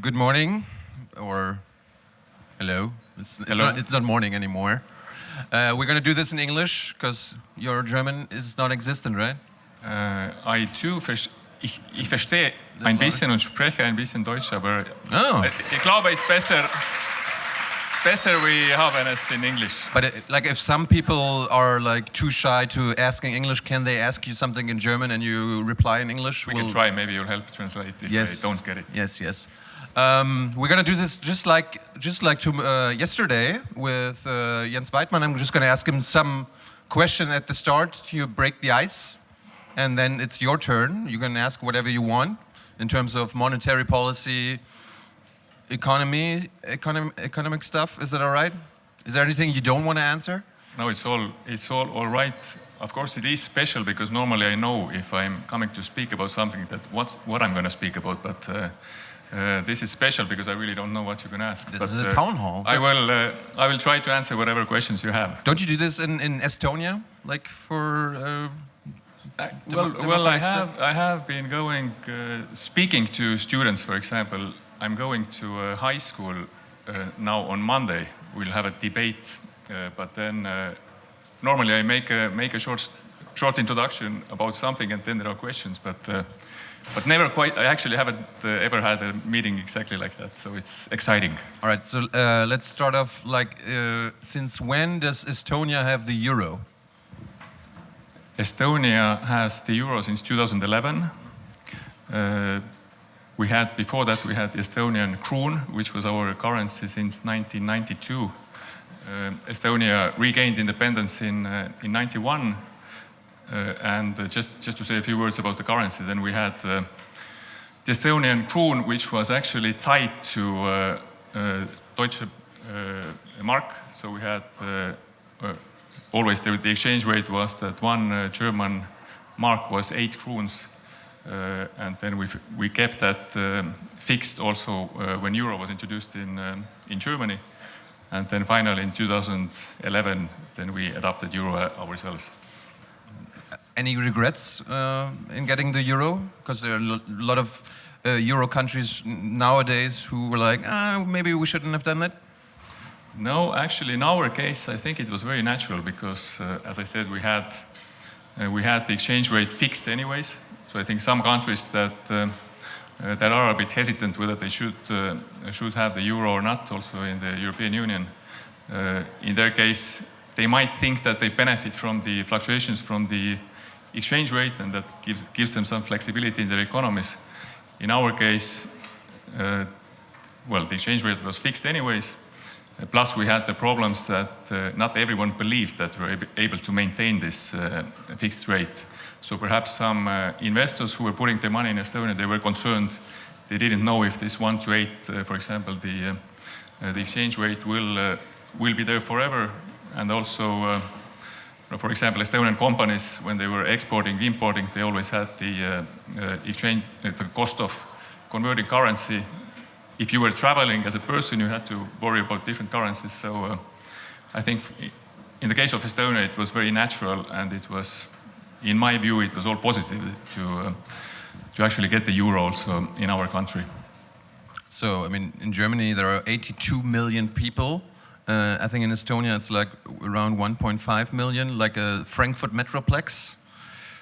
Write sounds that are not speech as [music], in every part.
good morning, or hello. It's, it's, Hello. Not, it's not morning anymore. Uh, we're going to do this in English because your German is non-existent, right? Äh, I too, ich, ich verstehe ein bisschen und spreche ein bisschen Deutsch, aber Oh. äh, ich glaube, es ist besser, besser wir haben es in English. But it, like, if some people are like too shy to asking English, can they ask you something in German and you reply in English? We We'll- can try, maybe you'll help translate if Yes. I don't get it. Yes, yes. Um, we're gonna do this just like just like to, uh, yesterday with uh, Jens Weidmann. I'm just gonna ask him some question at the start. You break the ice, and then it's your turn. You can ask whatever you want in terms of monetary policy, economy, economic, economic stuff. Is that all right? Is there anything you don't want to answer? No, it's all, it's all all right. Of course, it is special because normally I know if I'm coming to speak about something that what's, what I'm going to speak about, but uh, uh, this is special because I really don't know what you're going to ask. This but, is a uh, town hall. I will, uh, I will try to answer whatever questions you have. Don't you do this in, in Estonia, like for? Uh, well, well, I have? I have been going uh, speaking to students. For example, I'm going to a high school uh, now on Monday. We'll have a debate, uh, but then uh, normally I make a make a short short introduction about something, and then there are questions. But uh, but never quite. I actually haven't uh, ever had a meeting exactly like that, so it's exciting. All right, so uh, let's start off. Like, uh, since when does Estonia have the euro? Estonia has the euro since 2011. Uh, we had before that we had the Estonian kroon, which was our currency since 1992. Uh, Estonia regained independence in uh, in 91. Uh, and uh, just just to say a few words about the currency, then we had uh, the Estonian kroon, which was actually tied to Deutsche Mark. So we had always the, the exchange rate was that one German mark was eight kroons, uh, and then we we kept that um, fixed also uh, when euro was introduced in um, in Germany, and then finally in 2011, then we adopted euro ourselves. Any regrets uh, in getting the euro? Because there are a lot of uh, euro countries nowadays who were like, ah, maybe we shouldn't have done that. No, actually, in our case, I think it was very natural because, uh, as I said, we had uh, we had the exchange rate fixed anyways. So I think some countries that um, uh, that are a bit hesitant whether they should uh, should have the euro or not, also in the European Union, uh, in their case, they might think that they benefit from the fluctuations from the exchange rate, and that gives gives them some flexibility in their economies. In our case, uh, well, the exchange rate was fixed anyways. Uh, Plus, we had the problems that uh, not everyone believed that we were ab- able to maintain this uh, fixed rate. So perhaps some uh, investors who were putting their money in Estonia, they were concerned. They didn't know if this one to eight, uh, for example, the the exchange rate will will be there forever, and also. For example, Estonian companies, when they were exporting, importing, they always had the uh, uh, exchange, uh, the cost of converting currency if you were traveling as a person, you had to worry about different currencies. So uh, I think in the case of Estonia, it was very natural, and it was, in my view, it was all positive to to actually get the euro also in our country. So, I mean, in Germany there are 82 million people. Uh, I think in Estonia it's like around 1.5 million, like a Frankfurt metroplex.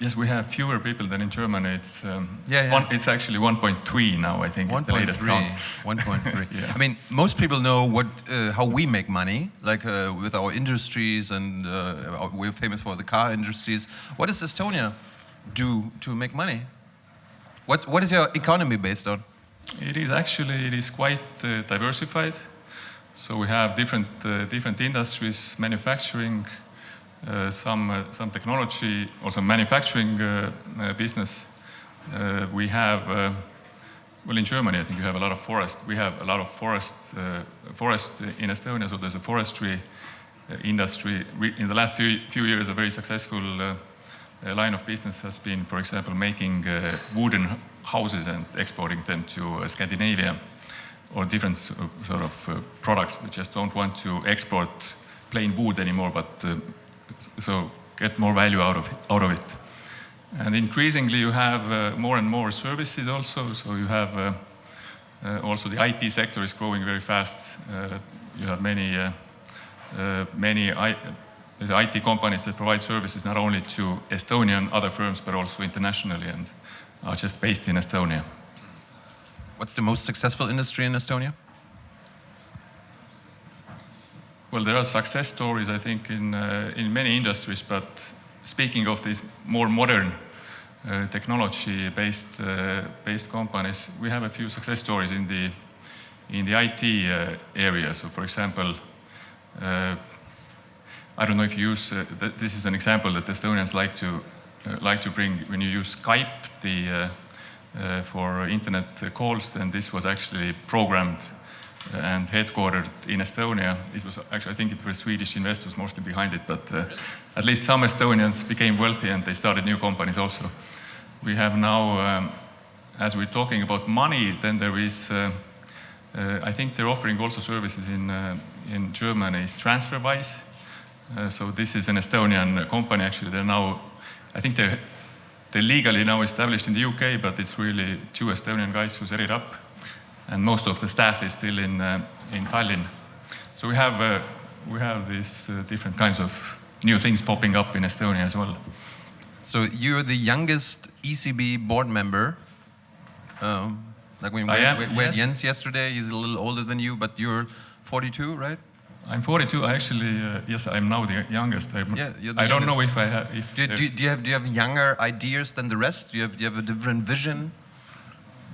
Yes, we have fewer people than in Germany. It's um, Yeah, it's, yeah. One, it's actually 1.3 now. I think is the latest count. 1.3. [laughs] Yeah. I mean, most people know what uh, how we make money, like uh, with our industries, and uh, we're famous for the car industries. What does Estonia do to make money? What's, what is your economy based on? It is actually it is quite uh, diversified. So we have different uh, different industries, manufacturing, uh, some uh, some technology, also manufacturing uh, uh, business. We have well in Germany, I think you have a lot of forest. We have a lot of forest forest in Estonia, so there's a forestry industry. Re- in the last few few years, a very successful. Line of business has been, for example, making uh, wooden houses and exporting them to uh, Scandinavia or different uh, sort of uh, products. We just don't want to export plain wood anymore, but uh, so get more value out of it, out of it. And increasingly, you have uh, more and more services also. So you have uh, uh, also, the IT sector is growing very fast. You have many, many I, IT companies that provide services not only to Estonian other firms but also internationally and are just based in Estonia. What's the most successful industry in Estonia? Well, there are success stories, I think, in, uh, in many industries, but speaking of these more modern uh, technology-based uh, based companies, we have a few success stories in the in the IT uh, area. So, for example, uh, I don't know if you use. Uh, th this is an example that Estonians like to like to bring when you use Skype the for internet calls. Then this was actually programmed and headquartered in Estonia. It was actually, I think it were Swedish investors mostly behind it, but uh, at least some Estonians became wealthy and they started new companies also. We have now, um, as we're talking about money, then there is, uh, uh, I think they're offering also services in, uh, in Germany, is TransferWise. Uh, so this is an Estonian company actually. They're now, I think they're, they're legally now established in the UK, but it's really two Estonian guys who set it up and most of the staff is still in, uh, in Tallinn. So we have, uh, we have these uh, different kinds of new things popping up in Estonia as well. So you're the youngest ECB board member. Um, like when we, am, we, we yes. had Jens yesterday, he's a little older than you, but you're 42, right? I'm 42. I actually, uh, yes, I'm now the youngest. I'm, Yeah, you're the I don't know if I have. If Do, do, do, you have, do you have younger ideas than the rest? Do you have, do you have a different vision?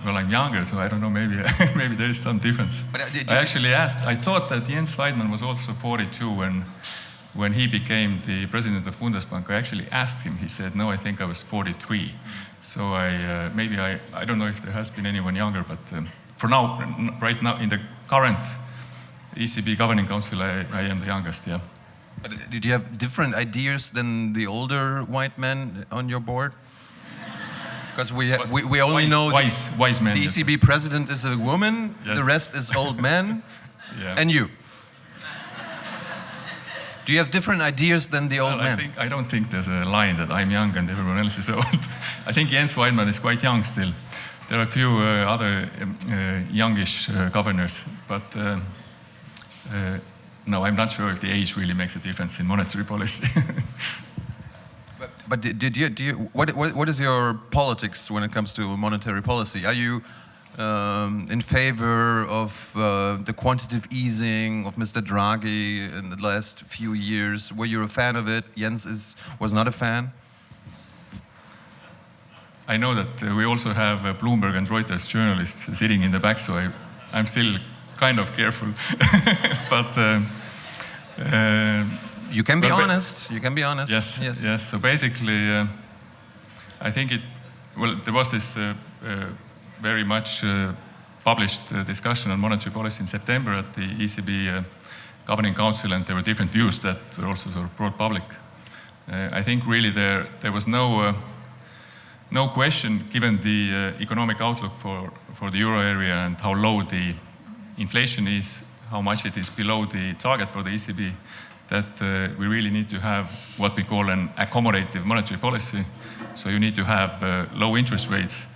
well, I'm younger, so I don't know. Maybe [laughs] maybe there is some difference. But, uh, I actually asked. I thought that Jens Weidmann was also 42 when when he became the president of Bundesbank. I actually asked him. He said, "No, I think I was 43." So I uh, maybe I I don't know if there has been anyone younger, but um, for now, right now in the current ECB governing council, I, I am the youngest. Yeah. But did you have different ideas than the older white men on your board? Because we, we, we only wise, know the- wise wise men. the yes. ECB president is a woman, Yes. the rest is old men, [laughs] Yeah. and you. Do you have different ideas than the old Well, I, men? think, I don't think there's a line that I'm young and everyone else is [laughs] old. I think Jens Weidmann is quite young still. There are a few uh, other um, uh, youngish uh, governors, but uh, no, I'm not sure if the age really makes a difference in monetary policy. [laughs] But, but did, did you, do you what, what, what is your politics when it comes to monetary policy? Are you um, in favor of uh, the quantitative easing of Mr. Draghi in the last few years? Were you a fan of it? Jens is, was not a fan? I know that uh, we also have uh, Bloomberg and Reuters journalists sitting in the back, so I, I'm still kind of careful. [laughs] but uh, uh, You can be honest. You can be honest. Yes, Yes. yes. So basically, uh, I think it. Well, there was this uh, uh, very much uh, published discussion on monetary policy in September at the ECB governing council, and there were different views that were also sort of brought public. I think really there there was no. Uh, no question, given the uh, economic outlook for, for the euro area and how low the inflation is, how much it is below the target for the ECB, that uh, we really need to have what we call an accommodative monetary policy. So you need to have uh, low interest rates.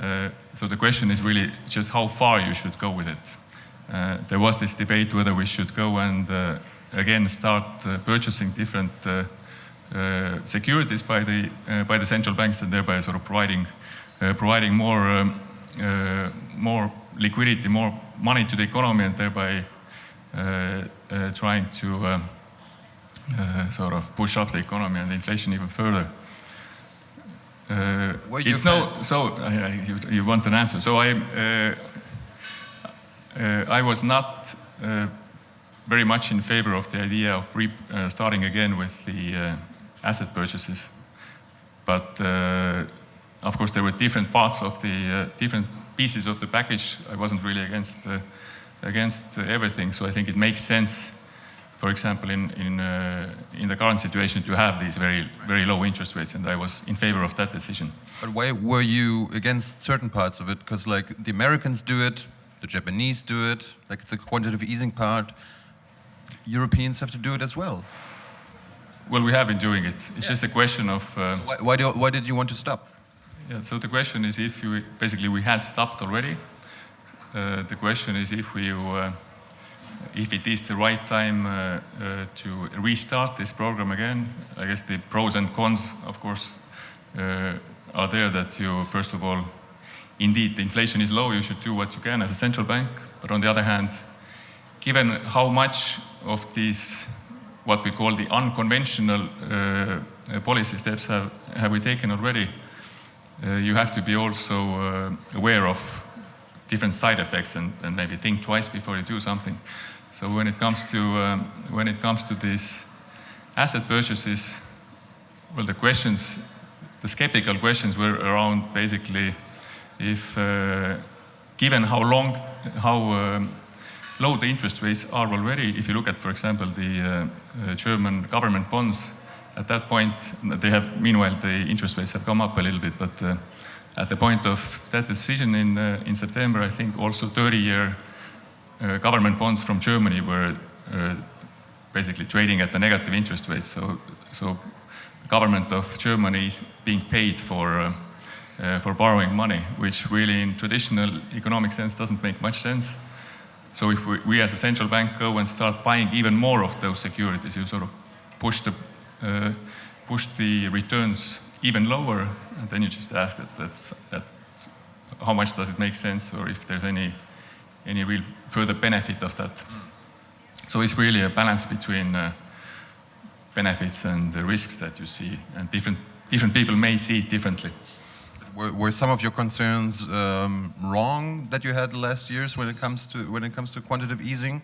Uh, so the question is really just how far you should go with it. Uh, there was this debate whether we should go and uh, again start uh, purchasing different securities by the by the central banks and thereby sort of providing providing more um, more liquidity, more money to the economy, and thereby uh, uh, trying to um, uh, sort of push up the economy and the inflation even further. Uh, it's no so you, you want an answer. So I uh, I was not very much in favor of the idea of starting again with the asset purchases. But of course, there were different parts of the different pieces of the package. I wasn't really against uh, against everything, so I think it makes sense. For example, in in uh, in the current situation, to have these very very low interest rates, and I was in favor of that decision. But why were you against certain parts of it? Because like the Americans do it, the Japanese do it, like the quantitative easing part. Europeans have to do it as well. Well, we have been doing it. It's just a question of. Uh, Why, why, do, why did you want to stop? Yeah, so the question is if you basically we had stopped already, uh, the question is if we, uh, if it is the right time uh, uh, to restart this program again. I guess the pros and cons, of course, uh, are there. That you, first of all, indeed, the inflation is low. You should do what you can as a central bank. But on the other hand, given how much of these, what we call the unconventional uh, policy steps have, have we taken already, you have to be also uh, aware of different side effects and, and, maybe think twice before you do something. So when it comes to um, when it comes to these asset purchases, well, the questions, the skeptical questions were around basically if, uh, given how long, how um, low the interest rates are already, if you look at, for example, the uh, uh, German government bonds, at that point, they have, meanwhile, the interest rates have come up a little bit, but uh, at the point of that decision in, uh, in September, I think also 30-year uh, government bonds from Germany were uh, basically trading at the negative interest rates. So, so the government of Germany is being paid for, uh, uh, for borrowing money, which really in traditional economic sense doesn't make much sense. So if we, we as a central bank go and start buying even more of those securities, you sort of push the, uh, push the returns even lower, and then you just ask that, that's, that how much does it make sense, or if there's any, any real further benefit of that. So it's really a balance between uh, benefits and the risks that you see, and different, different people may see it differently. Were, were some of your concerns um, wrong that you had last years when it comes to when it comes to quantitative easing?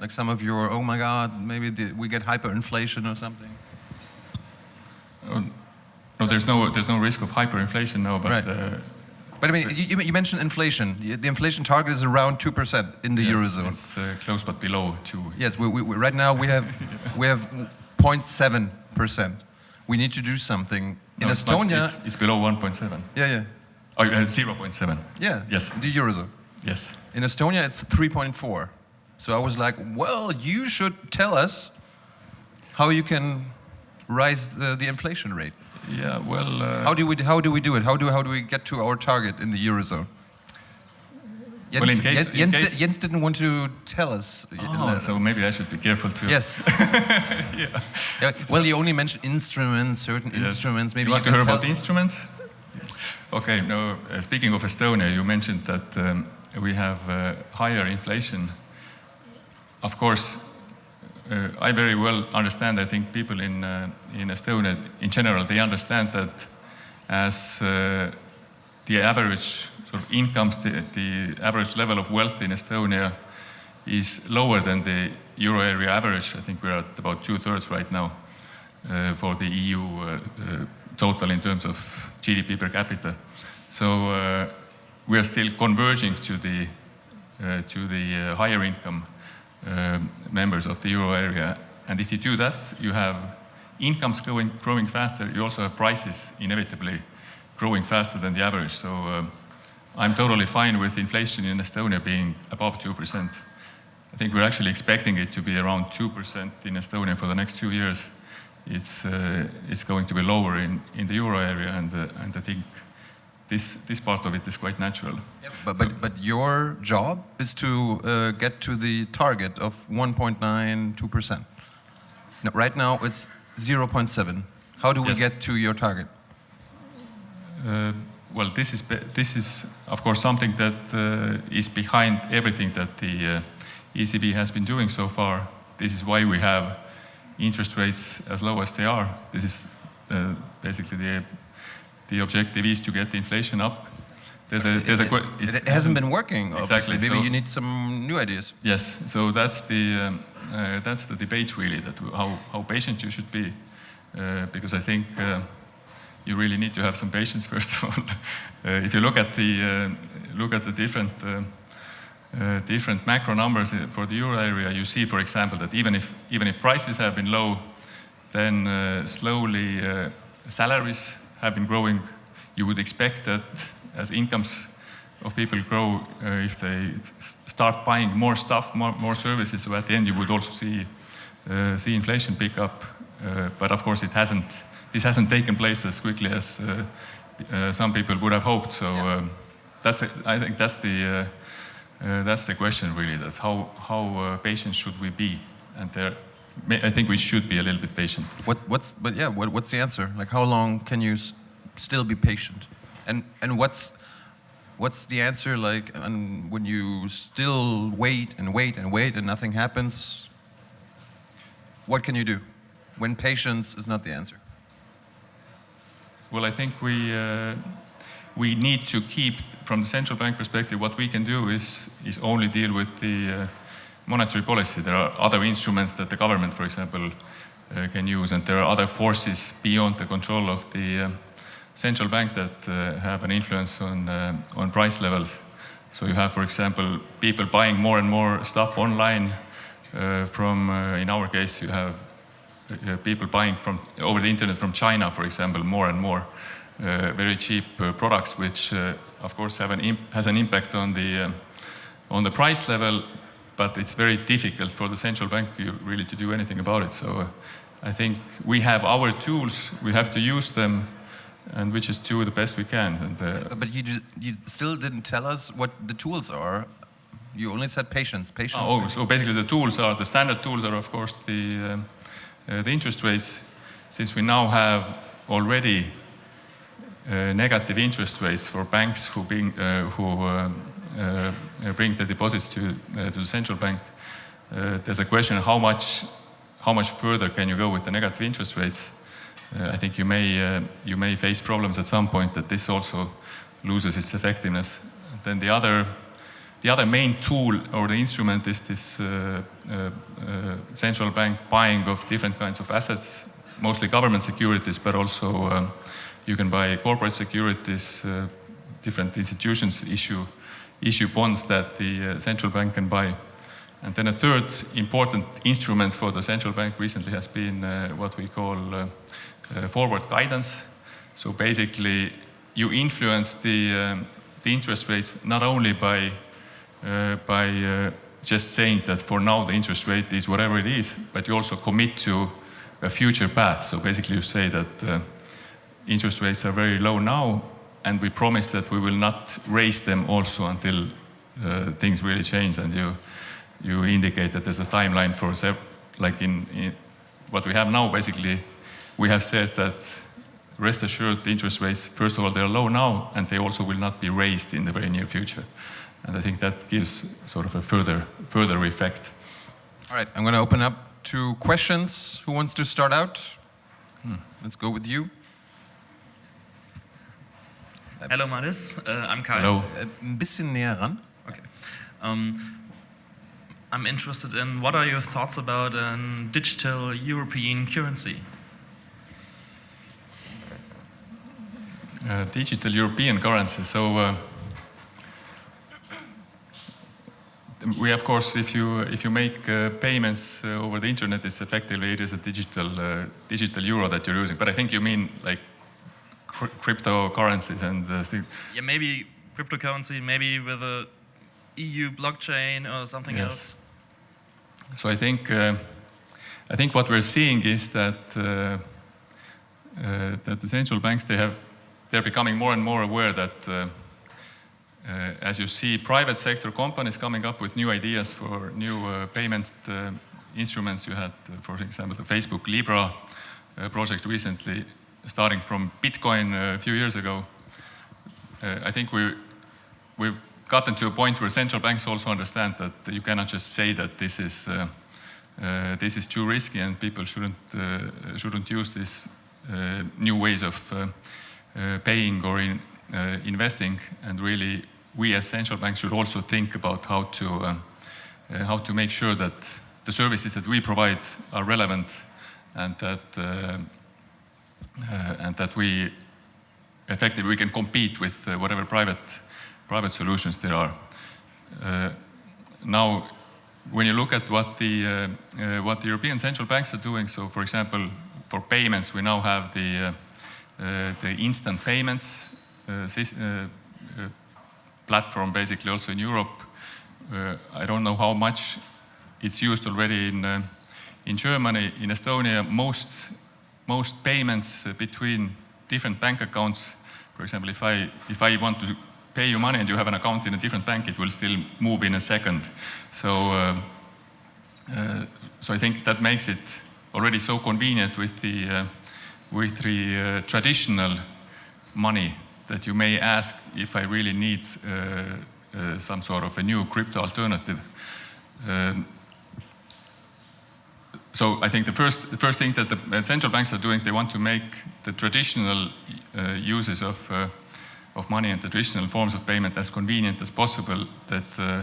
Like some of your, oh my God, maybe the, we get hyperinflation or something. No, there's no there's no risk of hyperinflation now, but. Right. Uh, but I mean, you, you, mentioned inflation. The inflation target is around two percent in the yes, eurozone. It's uh, close, but below two. Yes, we, we, right now we have [laughs] we have 0.7 percent. We need to do something. In no, Estonia, it's, it's, below 1.7. Yeah, yeah. Oh, uh, 0.7. Yeah. Yes. The eurozone. Yes. In Estonia, it's 3.4. So I was like, well, you should tell us how you can rise the, the inflation rate. Yeah, well. Uh, how do we how do we do it? How do how do we get to our target in the eurozone? Jens, well, in case, Jens, in Jens, Jens, didn't want to tell us. Oh, so maybe I should be careful too. Yes. [laughs] yeah. yeah. Well, you only mentioned instruments, certain yes. instruments. Maybe you want you to hear about the instruments? Okay. No. Uh, speaking of Estonia, you mentioned that um, we have uh, higher inflation. Of course, uh, I very well understand. I think people in uh, in Estonia, in general, they understand that as uh, the average sort of incomes, the, the average level of wealth in Estonia is lower than the euro area average. I think we're at about two thirds right now uh, for the EU uh, uh, total in terms of GDP per capita. So we are still converging to the to the higher income members of the euro area. And if you do that, you have incomes growing, growing faster. You also have prices inevitably growing faster than the average. So um, I'm totally fine with inflation in Estonia being above 2%. I think we're actually expecting it to be around 2% in Estonia for the next two years. It's, uh, it's going to be lower in, in the euro area, and, uh, and I think this, this part of it is quite natural. Yep, but, so, but, but your job is to uh, get to the target of 1.92%. No, right now it's 0.7. How do we yes. get to your target? Uh, well, this is this is of course something that uh, is behind everything that the uh, ECB has been doing so far. This is why we have interest rates as low as they are. This is uh, basically the the objective is to get the inflation up. There's a there's it, a it, it hasn't been working. Exactly. Maybe so, you need some new ideas. Yes. So that's the um, uh, that's the debate really. That how how patient you should be, uh, because I think uh, you really need to have some patience [laughs] first of all. Uh, if you look at the uh, look at the different uh, uh different macro numbers for the euro area, you see, for example, that even if even if prices have been low, then uh, slowly uh, salaries have been growing. You would expect that as incomes of people grow, if they start buying more stuff, more, more services, so at the end you would also see see inflation pick up. but of course, it hasn't this hasn't taken place as quickly as uh, uh, some people would have hoped. So um, that's I think that's the uh, that's the question really. That how how uh, patient should we be? And there, I think we should be a little bit patient. What, what's, but yeah, what, what's the answer? Like, how long can you s- still be patient? And, and what's, what's the answer like and when you still wait and wait and wait and nothing happens? What can you do when patience is not the answer? Well, I think we uh, we need to keep, from the central bank perspective, what we can do is is only deal with the uh, monetary policy. There are other instruments that the government, for example, uh, can use, and there are other forces beyond the control of the um, central bank that uh, have an influence on uh, on price levels. So you have, for example, people buying more and more stuff online. Uh, from, uh, in our case, you have uh, people buying from over the internet from China, for example, more and more uh, very cheap uh, products, which uh, of course have an has an impact on the on the price level, but it's very difficult for the central bank really to do anything about it. So uh, I think we have our tools, we have to use them, and we just do the best we can. And uh, But you, you still didn't tell us what the tools are. You only said patience, patience. Oh, so basically the tools are, the standard tools are of course the, um, uh, the interest rates. Since we now have already uh, negative interest rates for banks who, being, uh, who um, bring the deposits to, uh, to the central bank, uh, there's a question how much, how much further can you go with the negative interest rates? Uh, I think you may, uh, you may face problems at some point that this also loses its effectiveness. Then the other the other main tool or the instrument is this uh, uh, uh, central bank buying of different kinds of assets, mostly government securities, but also um, you can buy corporate securities. Uh, different institutions issue issue bonds that the uh, central bank can buy. And then a third important instrument for the central bank recently has been uh, what we call uh, forward guidance. So basically, you influence the, um, the interest rates not only by by just saying that for now the interest rate is whatever it is, but you also commit to a future path. So basically, you say that uh, interest rates are very low now, and we promise that we will not raise them also until uh, things really change. And you you indicate that there's a timeline for like in, in what we have now. Basically, we have said that rest assured the interest rates first of all they're low now, and they also will not be raised in the very near future. And I think that gives sort of a further further effect. All right, I'm going to open up to questions. Who wants to start out? Let's go with you. Hello, Madis. Uh, I'm Kai. Hello. Äh, Ein bisschen näher ran. Okay. Um, I'm interested in what are your thoughts about a digital European currency? Uh, digital European currency. So uh, we, of course, if you if you make uh, payments uh, over the internet, it's effectively it is a digital uh, digital euro that you're using. But I think you mean like cr- cryptocurrencies and uh, still. Yeah, maybe cryptocurrency, maybe with a EU blockchain or something Yes. else. So I think uh, I think what we're seeing is that uh, uh, that the central banks they have they're becoming more and more aware that uh, uh, as you see private sector companies coming up with new ideas for new uh, payment uh, instruments. You had, uh, for example, the Facebook Libra uh, project recently, starting from Bitcoin uh, a few years ago. Uh, I think we we've gotten to a point where central banks also understand that you cannot just say that this is uh, uh, this is too risky and people shouldn't uh, shouldn't use these uh, new ways of paying or in, investing. And really, we as central banks should also think about how to how to make sure that the services that we provide are relevant and that and that we effectively we can compete with uh, whatever private private solutions there are. Uh, now, when you look at what the uh, uh, what the European central banks are doing, so for example, for payments, we now have the uh, uh, the instant payments uh, uh, uh, platform, basically also in Europe. Uh, I don't know how much it's used already in uh, in Germany, in Estonia. Most most payments uh, between different bank accounts. For example, if I if I want to pay you money and you have an account in a different bank, it will still move in a second. So, uh, uh, so I think that makes it already so convenient with the, uh, with the uh, traditional money that you may ask if I really need uh, some sort of a new crypto alternative. Um, so I think the first, the first thing that the central banks are doing, they want to make the traditional uh, uses of, uh, of money and the traditional forms of payment as convenient as possible that, uh,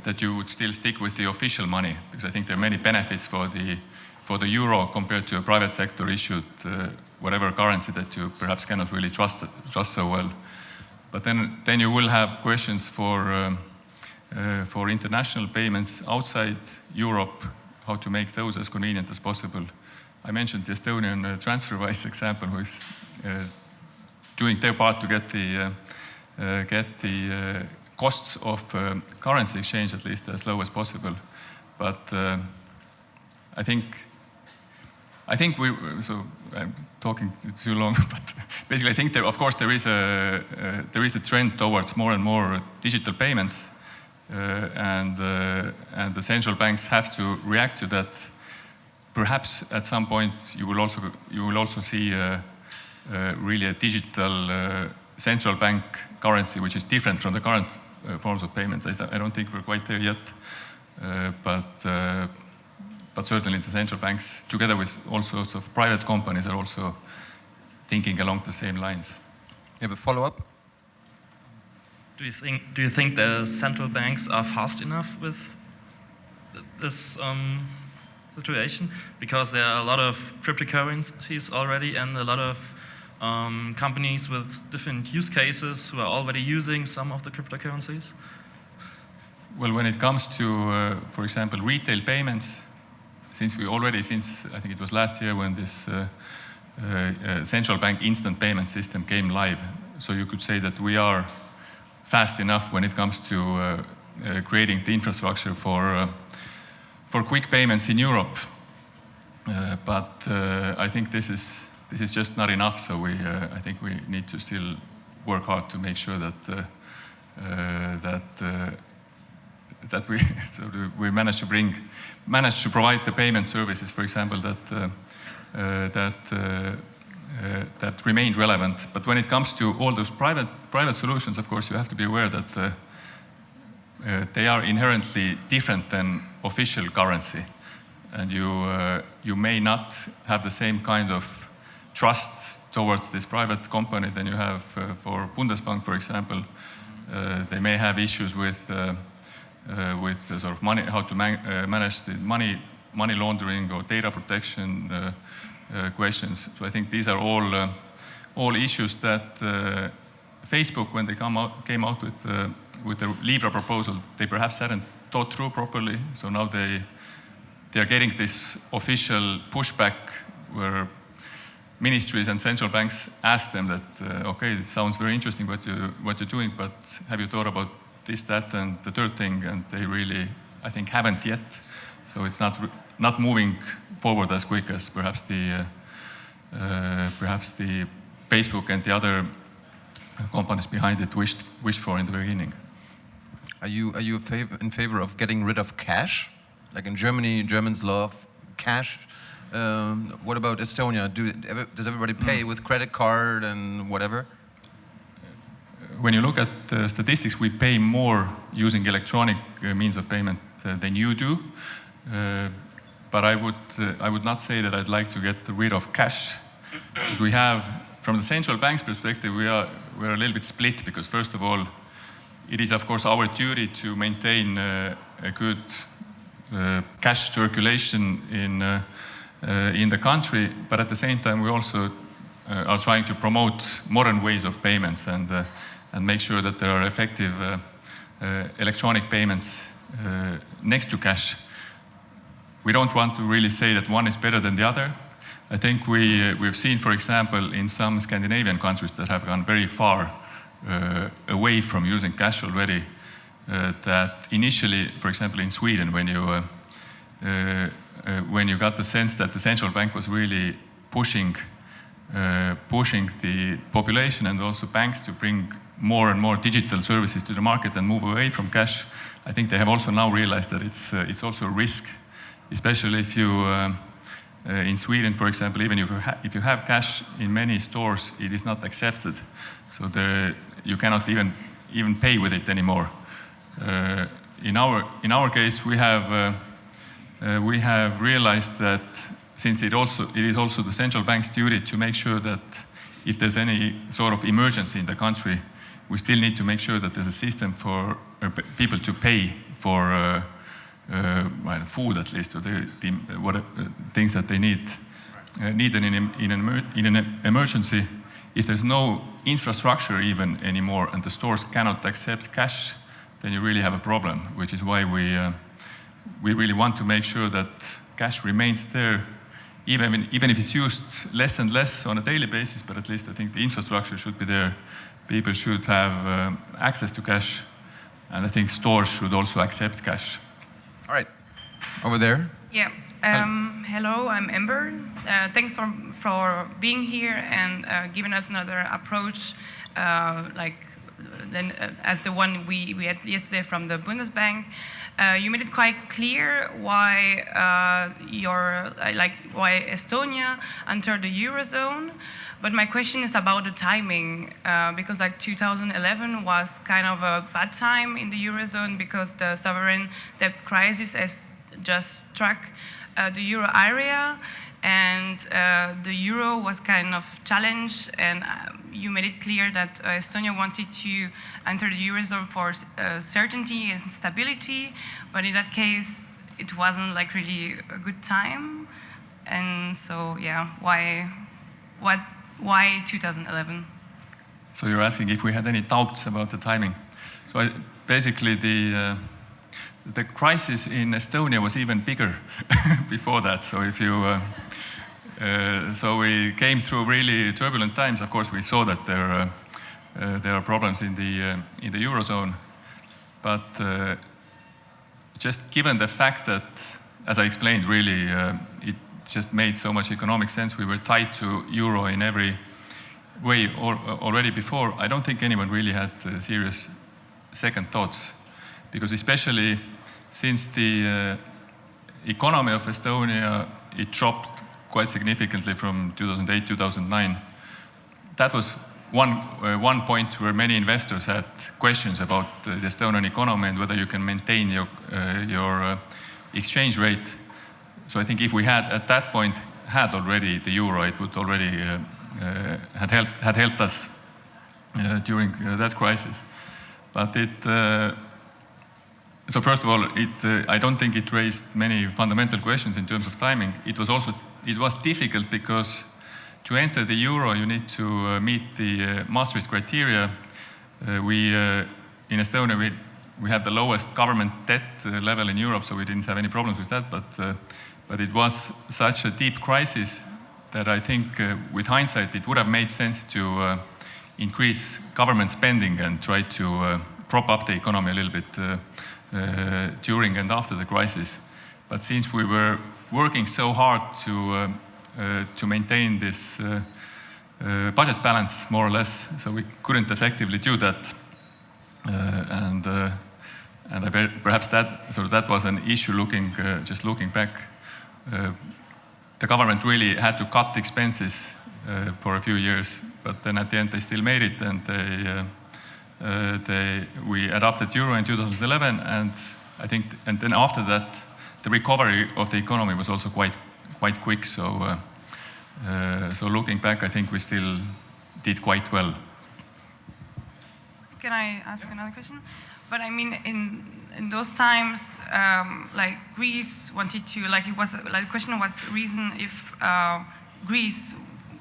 that you would still stick with the official money because I think there are many benefits for the, for the euro compared to a private sector issued uh, whatever currency that you perhaps cannot really trust, trust so well. But then, then you will have questions for, um, uh, for international payments outside Europe how to make those as convenient as possible. I mentioned the Estonian uh, TransferWise example, who is uh, doing their part to get the uh, uh get the uh, costs of uh, currency exchange at least as low as possible. But I think I think we so I'm talking too long, [laughs] but basically I think there of course there is a there is a trend towards more and more digital payments Uh, and, uh, and the central banks have to react to that. Perhaps at some point you will also, you will also see uh, uh really a digital uh, central bank currency which is different from the current forms of payments. I, I, don't think we're quite there yet, but but certainly the central banks, together with all sorts of private companies, are also thinking along the same lines. You have a follow-up? Do you think do you think the central banks are fast enough with this um, situation? Because there are a lot of cryptocurrencies already and a lot of um, companies with different use cases who are already using some of the cryptocurrencies. Well, when it comes to, uh, for example, retail payments, since we already, since I think it was last year when this uh, uh, uh central bank instant payment system came live, so you could say that we are fast enough when it comes to uh, uh, creating the infrastructure for, uh, for quick payments in Europe. but I think this is, this is just not enough, so we, I think we need to still work hard to make sure that, that that we [laughs] so we manage to bring manage to provide the payment services, for example, that uh, uh, that uh, uh, that remained relevant. But when it comes to all those private, private solutions, of course, you have to be aware that uh, uh, they are inherently different than official currency. And you, uh, you may not have the same kind of trust towards this private company than you have uh, for Bundesbank, for example. Uh, they may have issues with, with sort of money, how to man manage the money, money laundering or data protection questions. So I think these are all, uh, all issues that uh, Facebook, when they come out, came out with, with the Libra proposal, they perhaps hadn't thought through properly. So now they, they are getting this official pushback where ministries and central banks ask them that, uh, okay, it sounds very interesting what, you, what you're doing, but have you thought about this, that, and the third thing? And they really, I think, haven't yet. So it's not not moving forward as quick as perhaps the uh, uh, perhaps the Facebook and the other companies behind it wished wished for in the beginning. Are you are you in favor of getting rid of cash? Like in Germany, Germans love cash. Um, what about Estonia? Do, does everybody pay mm. with credit card and whatever? When you look at the statistics, we pay more using electronic uh, means of payment uh, than you do. Uh, but I would, uh, I would not say that I'd like to get rid of cash. Because we have, from the central bank's perspective, we are, we're a little bit split because first of all, it is of course our duty to maintain uh, a good uh, cash circulation in, uh, uh, in the country, but at the same time we also uh, are trying to promote modern ways of payments and, and make sure that there are effective electronic payments next to cash we don't want to really say that one is better than the other. I think we, uh, we've seen, for example, in some Scandinavian countries that have gone very far uh, away from using cash already, uh, that initially, for example, in Sweden, when you, uh, uh, uh, when you got the sense that the central bank was really pushing pushing the population and also banks to bring more and more digital services to the market and move away from cash, I think they have also now realized that it's, it's also a risk, especially if you, uh, uh, in Sweden, for example, even if you, if you have cash in many stores, it is not accepted. So there, you cannot even, even pay with it anymore. Uh, in, our, in our case, we have, uh, uh, we have realized that since it, also, it is also the central bank's duty to make sure that if there's any sort of emergency in the country, we still need to make sure that there's a system for uh, people to pay for well, food at least, or the, the what, uh, things that they need, uh, need in, an, in, an, in an emergency. If there's no infrastructure even anymore and the stores cannot accept cash, then you really have a problem, which is why we, we really want to make sure that cash remains there even, even if it's used less and less on a daily basis, but at least I think the infrastructure should be there. People should have uh, access to cash, and I think stores should also accept cash. All right, over there. Yeah. Um, hello, I'm Ember. Uh, thanks for for being here and uh, giving us another approach, uh, like then uh, as the one we, we had yesterday from the Bundesbank. Uh, you made it quite clear why uh, your like why Estonia entered the eurozone. But my question is about the timing, uh, because like 2011 was kind of a bad time in the eurozone because the sovereign debt crisis has just struck uh, the euro area, and uh, the euro was kind of challenged and uh, you made it clear that uh, Estonia wanted to enter the eurozone for uh, certainty and stability but in that case it wasn't like really a good time. And so yeah why what why 2011 so you're asking if we had any doubts about the timing. So I, basically the uh, the crisis in Estonia was even bigger [laughs] before that. So if you uh, uh, so we came through really turbulent times. Of course, we saw that there, uh, uh, there are problems in the, in the Eurozone. But just given the fact that, as I explained, really, it just made so much economic sense. We were tied to euro in every way already before. I don't think anyone really had uh, serious second thoughts, because especially since the uh, economy of Estonia it dropped quite significantly from 2008, 2009. That was one, uh, one point where many investors had questions about uh, the Estonian economy and whether you can maintain your, uh, your uh, exchange rate. So I think if we had at that point had already the euro, it would already uh, uh, had, helped, had helped us during that crisis. But it, so first of all, it, I don't think it raised many fundamental questions in terms of timing. It was also it was difficult because to enter the euro, you need to uh, meet the uh, Maastricht criteria. Uh, we, uh, in Estonia, we, we had the lowest government debt uh, level in Europe, so we didn't have any problems with that. But, uh, but it was such a deep crisis that I think, with hindsight, it would have made sense to increase government spending and try to prop up the economy a little bit during and after the crisis. But since we were working so hard to, uh, uh, to maintain this uh, budget balance, more or less, so we couldn't effectively do that. and and perhaps that, so that was an issue looking, just looking back. the government really had to cut expenses for a few years, but then at the end they still made it and they, uh, they, we adopted euro in 2011 and I think, and then after that, the recovery of the economy was also quite quite quick. So uh, uh, so looking back, I think we still did quite well. Can I ask another question? But I mean, in in those times, um, like Greece wanted to, like it was, like the question was reason if uh, Greece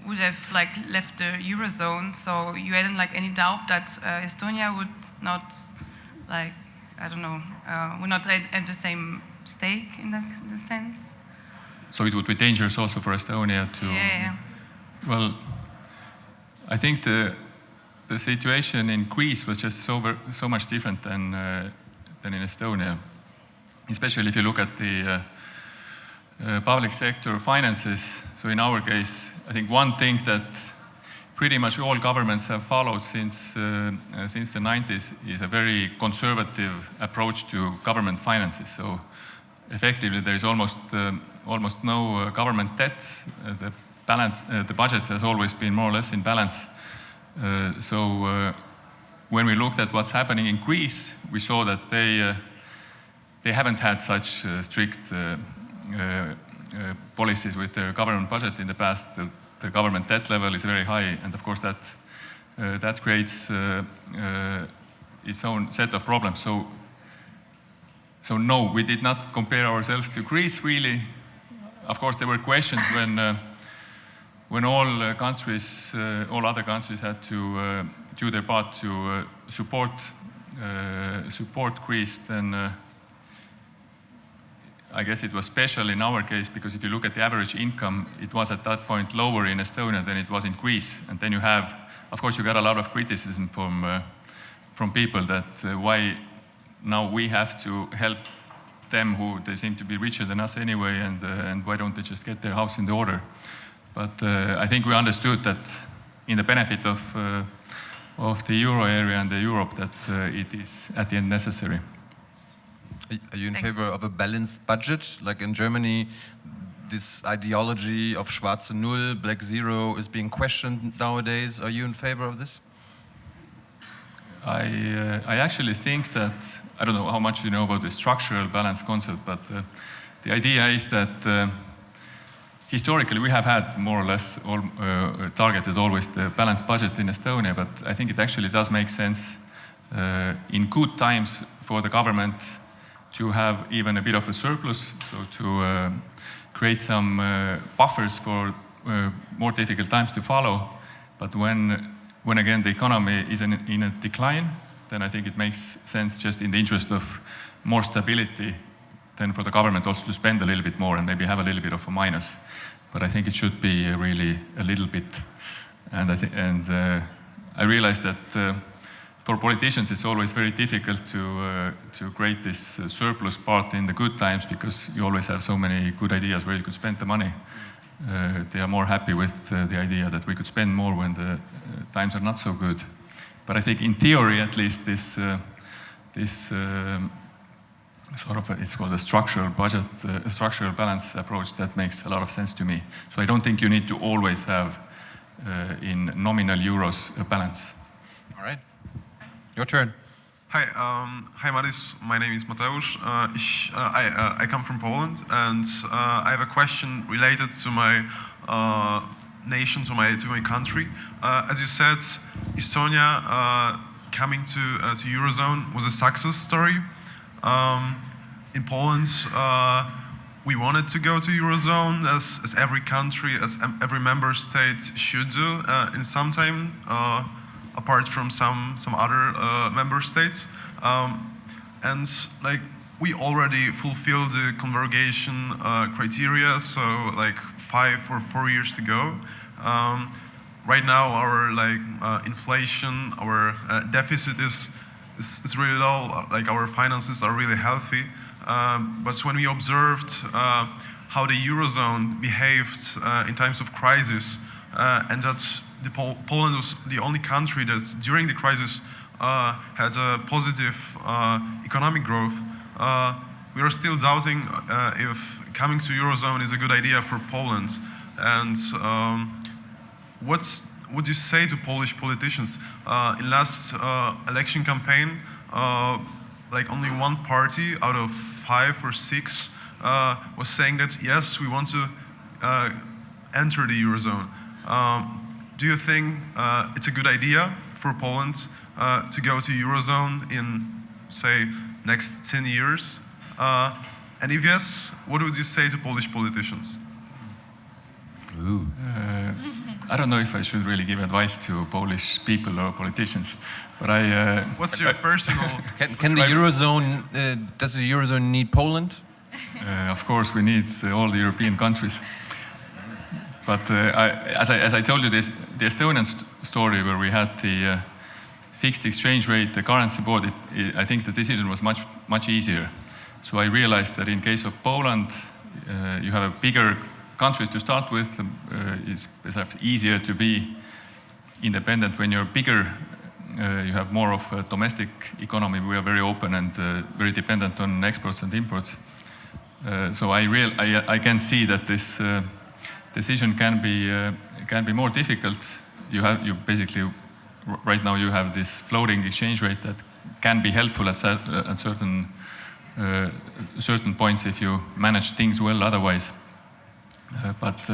would have like left the eurozone. So you hadn't like any doubt that uh, Estonia would not, like I don't know, uh, would not at the same stake in that, in sense. So it would be dangerous also for Estonia to. Yeah. Well, I think the the situation in Greece was just so so much different than uh, than in Estonia, especially if you look at the uh, uh, public sector finances. So in our case, I think one thing that pretty much all governments have followed since, uh, uh, since the 90s is a very conservative approach to government finances. So effectively there is almost, uh, almost no uh, government debt. Uh, the, balance, the budget has always been more or less in balance. so when we looked at what's happening in Greece, we saw that they, they haven't had such strict policies with their government budget in the past. The, the government debt level is very high, and of course that uh, that creates uh, uh, its own set of problems. So, so no, we did not compare ourselves to Greece really. Of course, there were questions [laughs] when uh, when all uh, countries, uh, all other countries had to do their part to support support Greece. Then I guess it was special in our case because if you look at the average income, it was at that point lower in Estonia than it was in Greece. And then you have, of course, you got a lot of criticism from, uh, from people that uh, why now we have to help them who they seem to be richer than us anyway, and, uh, and why don't they just get their house in the order? But uh, I think we understood that in the benefit of, uh, of the euro area and the Europe that uh, it is at the end necessary. Are you in Thanks. favor of a balanced budget? Like in Germany, this ideology of Schwarze Null, Black Zero is being questioned nowadays. Are you in favor of this? I, uh, I actually think that, I don't know how much you know about the structural balance concept, but uh, the idea is that uh, historically we have had more or less all, uh, targeted always the balanced budget in Estonia, but I think it actually does make sense uh, in good times for the government to have even a bit of a surplus, so to uh, create some uh, buffers for more difficult times to follow. But when, when again the economy is in, in a decline, then I think it makes sense just in the interest of more stability then for the government also to spend a little bit more and maybe have a little bit of a minus. But I think it should be really a little bit. And I, th and, uh, I that uh, for politicians, it's always very difficult to uh, to create this uh, surplus part in the good times because you always have so many good ideas where you could spend the money. Uh, they are more happy with uh, the idea that we could spend more when the times are not so good. But I think in theory, at least, this uh, this um, sort of a, it's called a structural budget, a structural balance approach that makes a lot of sense to me. So I don't think you need to always have in nominal euros a balance. All right. Your turn. Hi, um, hi Madis. My name is Mateusz. Uh, uh, I, uh, I come from Poland, and uh, I have a question related to my uh, nation, to my to my country. Uh, as you said, Estonia coming to to eurozone was a success story. Um, in Poland, we wanted to go to eurozone, as as every country, as every member state should do in some time apart from some some other uh, member states. Um, and like we already fulfill the convergence uh, criteria, so like five or four years ago. Um, right now, our like uh, inflation, our uh, deficit is, is, is really low. Like our finances are really healthy. Um, but when we observed uh, how the eurozone behaved uh, in times of crisis, and that Pol Poland was the only country that during the crisis uh, had a positive uh, economic growth. Uh, we are still doubting uh, if coming to Eurozone is a good idea for Poland. And um, what's, would you say to Polish politicians? Uh, in last uh, election campaign, like only one party out of five or six was saying that yes, we want to enter the Eurozone. Um, do you think uh, it's a good idea for Poland uh, to go to Eurozone in, say, next 10 years? Uh, and if yes, what would you say to Polish politicians? Ooh. Uh, I don't know if I should really give advice to Polish people or politicians, but I. Uh, What's your personal? [laughs] can, can the eurozone? Uh, does the eurozone need Poland? of course, we need all the European countries. But uh, I, as, I, as I told you, this, the Estonian st story where we had the uh, fixed exchange rate, the currency board, it, it, I think the decision was much, much easier. So I realized that in case of Poland, uh, you have a bigger countries to start with. Uh, it's perhaps easier to be independent when you're bigger. Uh, you have more of a domestic economy. We are very open and uh, very dependent on exports and imports. Uh, so I, real, I, I can see that this uh, decision can be can be more difficult. You have you basically right now you have this floating exchange rate that can be helpful at, at certain certain points if you manage things well. Otherwise, but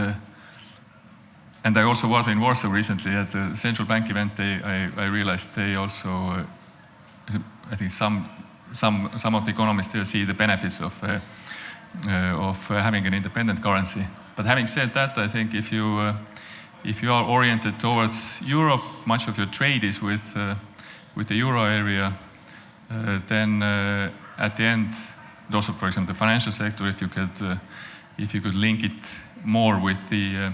and I also was in Warsaw recently at the central bank event. They, I, I realized they also, uh, I think some, some, some of the economists there see the benefits of, uh, uh, of having an independent currency. But having said that, I think if you, if you are oriented towards Europe, much of your trade is with, with the euro area, then at the end, also for example the financial sector, if you could, if you could link it more with the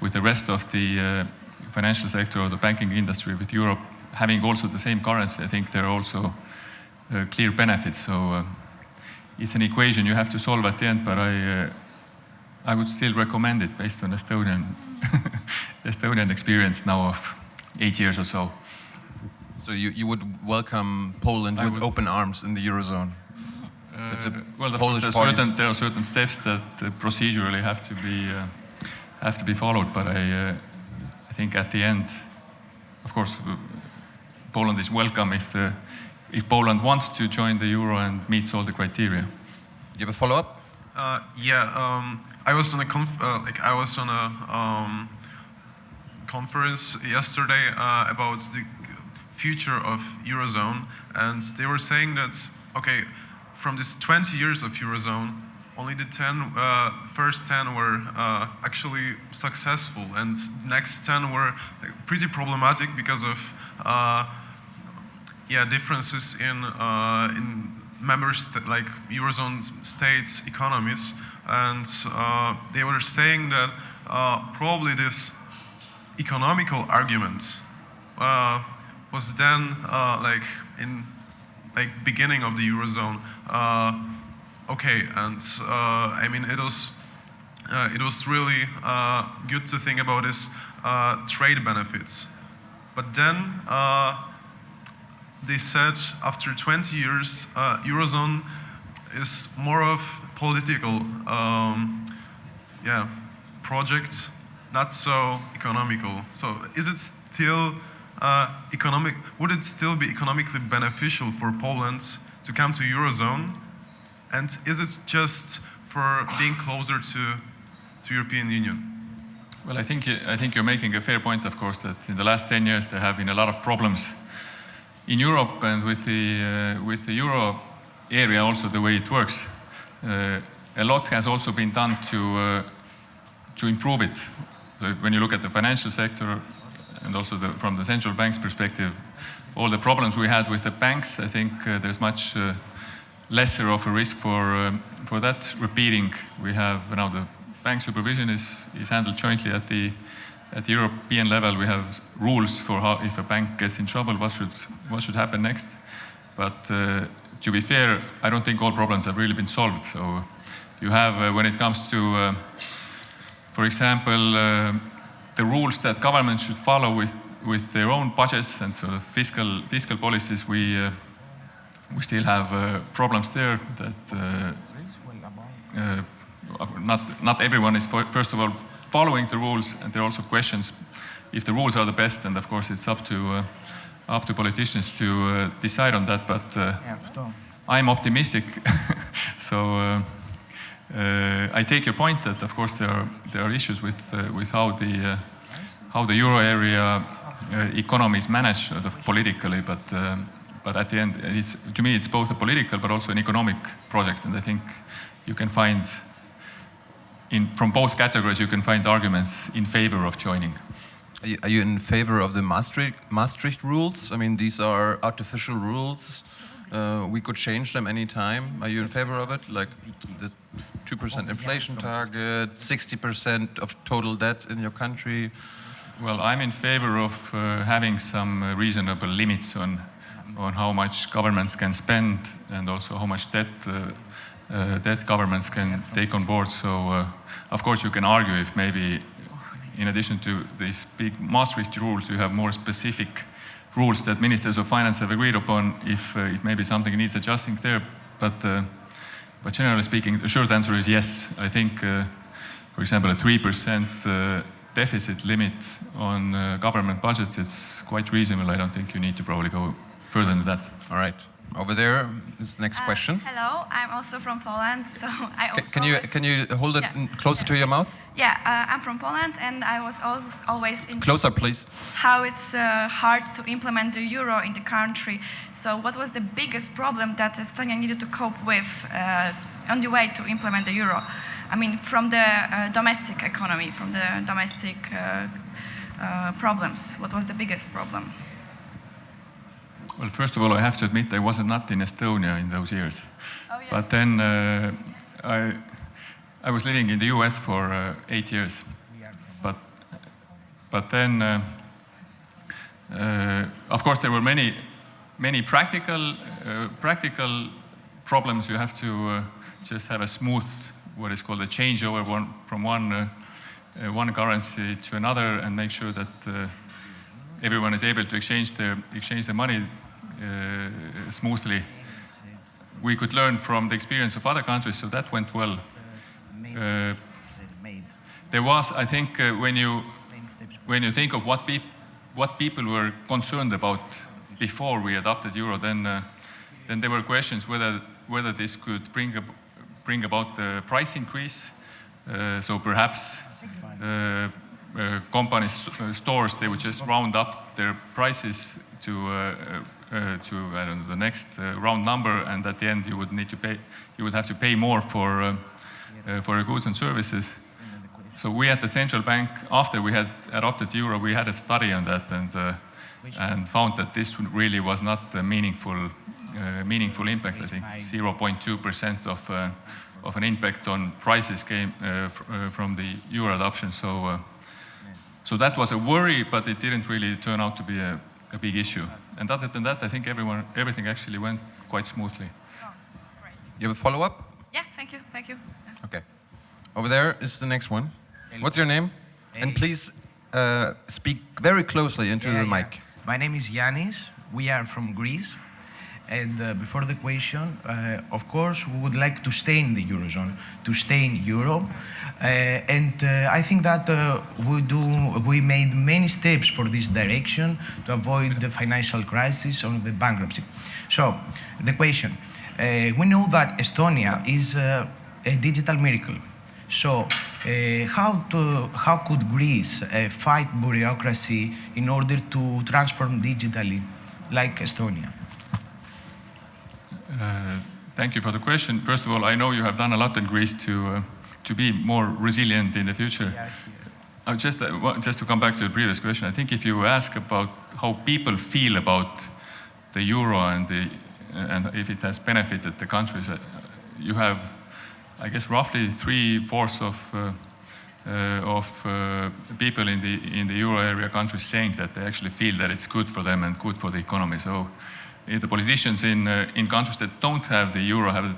with the rest of the uh, financial sector or the banking industry with Europe having also the same currency, I think there are also uh, clear benefits. So uh, it's an equation you have to solve at the end, but I, uh, I would still recommend it based on Estonian, [laughs] Estonian experience now of eight years or so. So you, you would welcome Poland I with would. open arms in the Eurozone? Uh, the well, of Polish course, there are, certain, there are certain steps that uh, procedurally have to be uh, have to be followed. But I, uh, I think at the end, of course, uh, Poland is welcome if uh, if Poland wants to join the euro and meets all the criteria. You have a follow-up? Uh, yeah, um, I was on a conf- uh, like I was on a um, conference yesterday uh, about the future of eurozone, and they were saying that okay, from this 20 years of eurozone, only the 10 uh, first 10 were uh, actually successful, and the next 10 were pretty problematic because of uh, yeah differences in uh, in member sta- like eurozone states economies and uh, they were saying that uh, probably this economical argument uh, was then like in like beginning of the eurozone okay. And I mean it was uh, it was really uh, good to think about this uh, trade benefits. But then they said after 20 years, Eurozone is more of political, um, yeah, project, not so economical. So is it still uh, economic? Would it still be economically beneficial for Poland to come to Eurozone? And is it just for being closer to to European Union? Well, I think I think you're making a fair point, of course, that in the last 10 years there have been a lot of problems in Europe and with the uh, with the euro area also the way it works. Uh, a lot has also been done to uh, to improve it. So when you look at the financial sector and also the, from the central bank's perspective, all the problems we had with the banks, I think uh, there's much lesser of a risk for um, for that repeating. We have now the bank supervision is is handled jointly at the at the European level. We have rules for how if a bank gets in trouble, what should what should happen next. But uh, to be fair, I don't think all problems have really been solved. So you have uh, when it comes to uh, for example, uh, the rules that governments should follow with, with their own budgets and sort of fiscal fiscal policies, we we still have problems there. That uh, not not everyone is first of all following the rules, and there are also questions if the rules are the best. And of course, it's up to uh, up to politicians to uh, decide on that. But uh, I'm optimistic, [laughs] so. Uh, I take your point that, of course, there are there are issues with with how the how the euro area economy is managed politically, but um, but at the end, it's to me it's both a political but also an economic project, and I think you can find in from both categories you can find arguments in favor of joining. Are you, in favor of the Maastricht, Maastricht rules? I mean, these are artificial rules. Uh, we could change them anytime. Are you in favor of it? Like the 2% inflation target, 60% of total debt in your country? Well, I'm in favor of uh, having some uh, reasonable limits on on how much governments can spend and also how much debt uh, uh, that governments can take on board. So, uh, of course, you can argue if maybe, in addition to these big Maastricht rules, you have more specific rules that ministers of finance have agreed upon. If, uh, if maybe something needs adjusting there, but uh, but generally speaking, the short answer is yes. I think, uh, for example, a three percent uh, deficit limit on government budgets it's quite reasonable. I don't think you need to probably go further than that. All right. Over there is the next Uh, question. hello, I'm also from Poland, so [laughs] I also Can you always- can you hold it Yeah. closer to your mouth? Yeah, uh, I'm from Poland, and I was always interested Closer, please. how it's uh, hard to implement the euro in the country. So, what was the biggest problem that Estonia needed to cope with uh, on the way to implement the euro? I mean, from the uh, domestic economy, from the domestic uh, uh, problems. What was the biggest problem? Well, first of all, I have to admit I wasn't not in Estonia in those years. Oh, yeah. But then uh, I, I was living in the US for uh, eight years. But, but then, uh, uh, of course, there were many, many practical, uh, practical problems. You have to uh, just have a smooth, what is called a changeover one, from one, uh, uh, one currency to another and make sure that uh, everyone is able to exchange their, exchange their money smoothly. We could learn from the experience of other countries, so that went well. Uh, there was, I think, uh, when you when you think of what, what people were concerned about before we adopted euro, then uh, then there were questions whether whether this could bring ab bring about the price increase. Uh, so perhaps uh, uh, companies, uh, stores, they would just round up their prices to uh, uh, to I don't know the next uh, round number, and at the end you would need to pay, you would have to pay more for uh, uh, for your goods and services. So we at the central bank, after we had adopted euro, we had a study on that and uh, and found that this really was not a meaningful uh, meaningful impact. I think 0.2 percent of uh, of an impact on prices came uh, fr uh, from the euro adoption. So uh, so that was a worry, but it didn't really turn out to be a, a big issue. And other than that, I think everyone everything actually went quite smoothly. Oh, that's great. You have a follow up? Yeah, thank you, thank you. Yeah. Okay. Over there is the next one. What's your name? And please uh, speak very closely into Yeah, the yeah. mic. My name is Yanis. We are from Greece. And uh, before the question, uh, of course, we would like to stay in the Eurozone, to stay in Europe. Uh, and uh, I think that uh, we, do, we made many steps for this direction to avoid the financial crisis or the bankruptcy. So, the question, uh, we know that Estonia is a digital miracle. So, uh, how, to, how could Greece uh, fight bureaucracy in order to transform digitally like Estonia? Uh, thank you for the question. First of all, I know you have done a lot in Greece to uh, to be more resilient in the future. Uh, just uh, just to come back to the previous question, I think if you ask about how people feel about the euro and the and if it has benefited the countries, uh, you have, I guess, roughly three fourths of. Uh, of uh, people in the in the euro area countries saying that they actually feel that it's good for them and good for the economy. So the politicians in uh, in countries that don't have the euro have a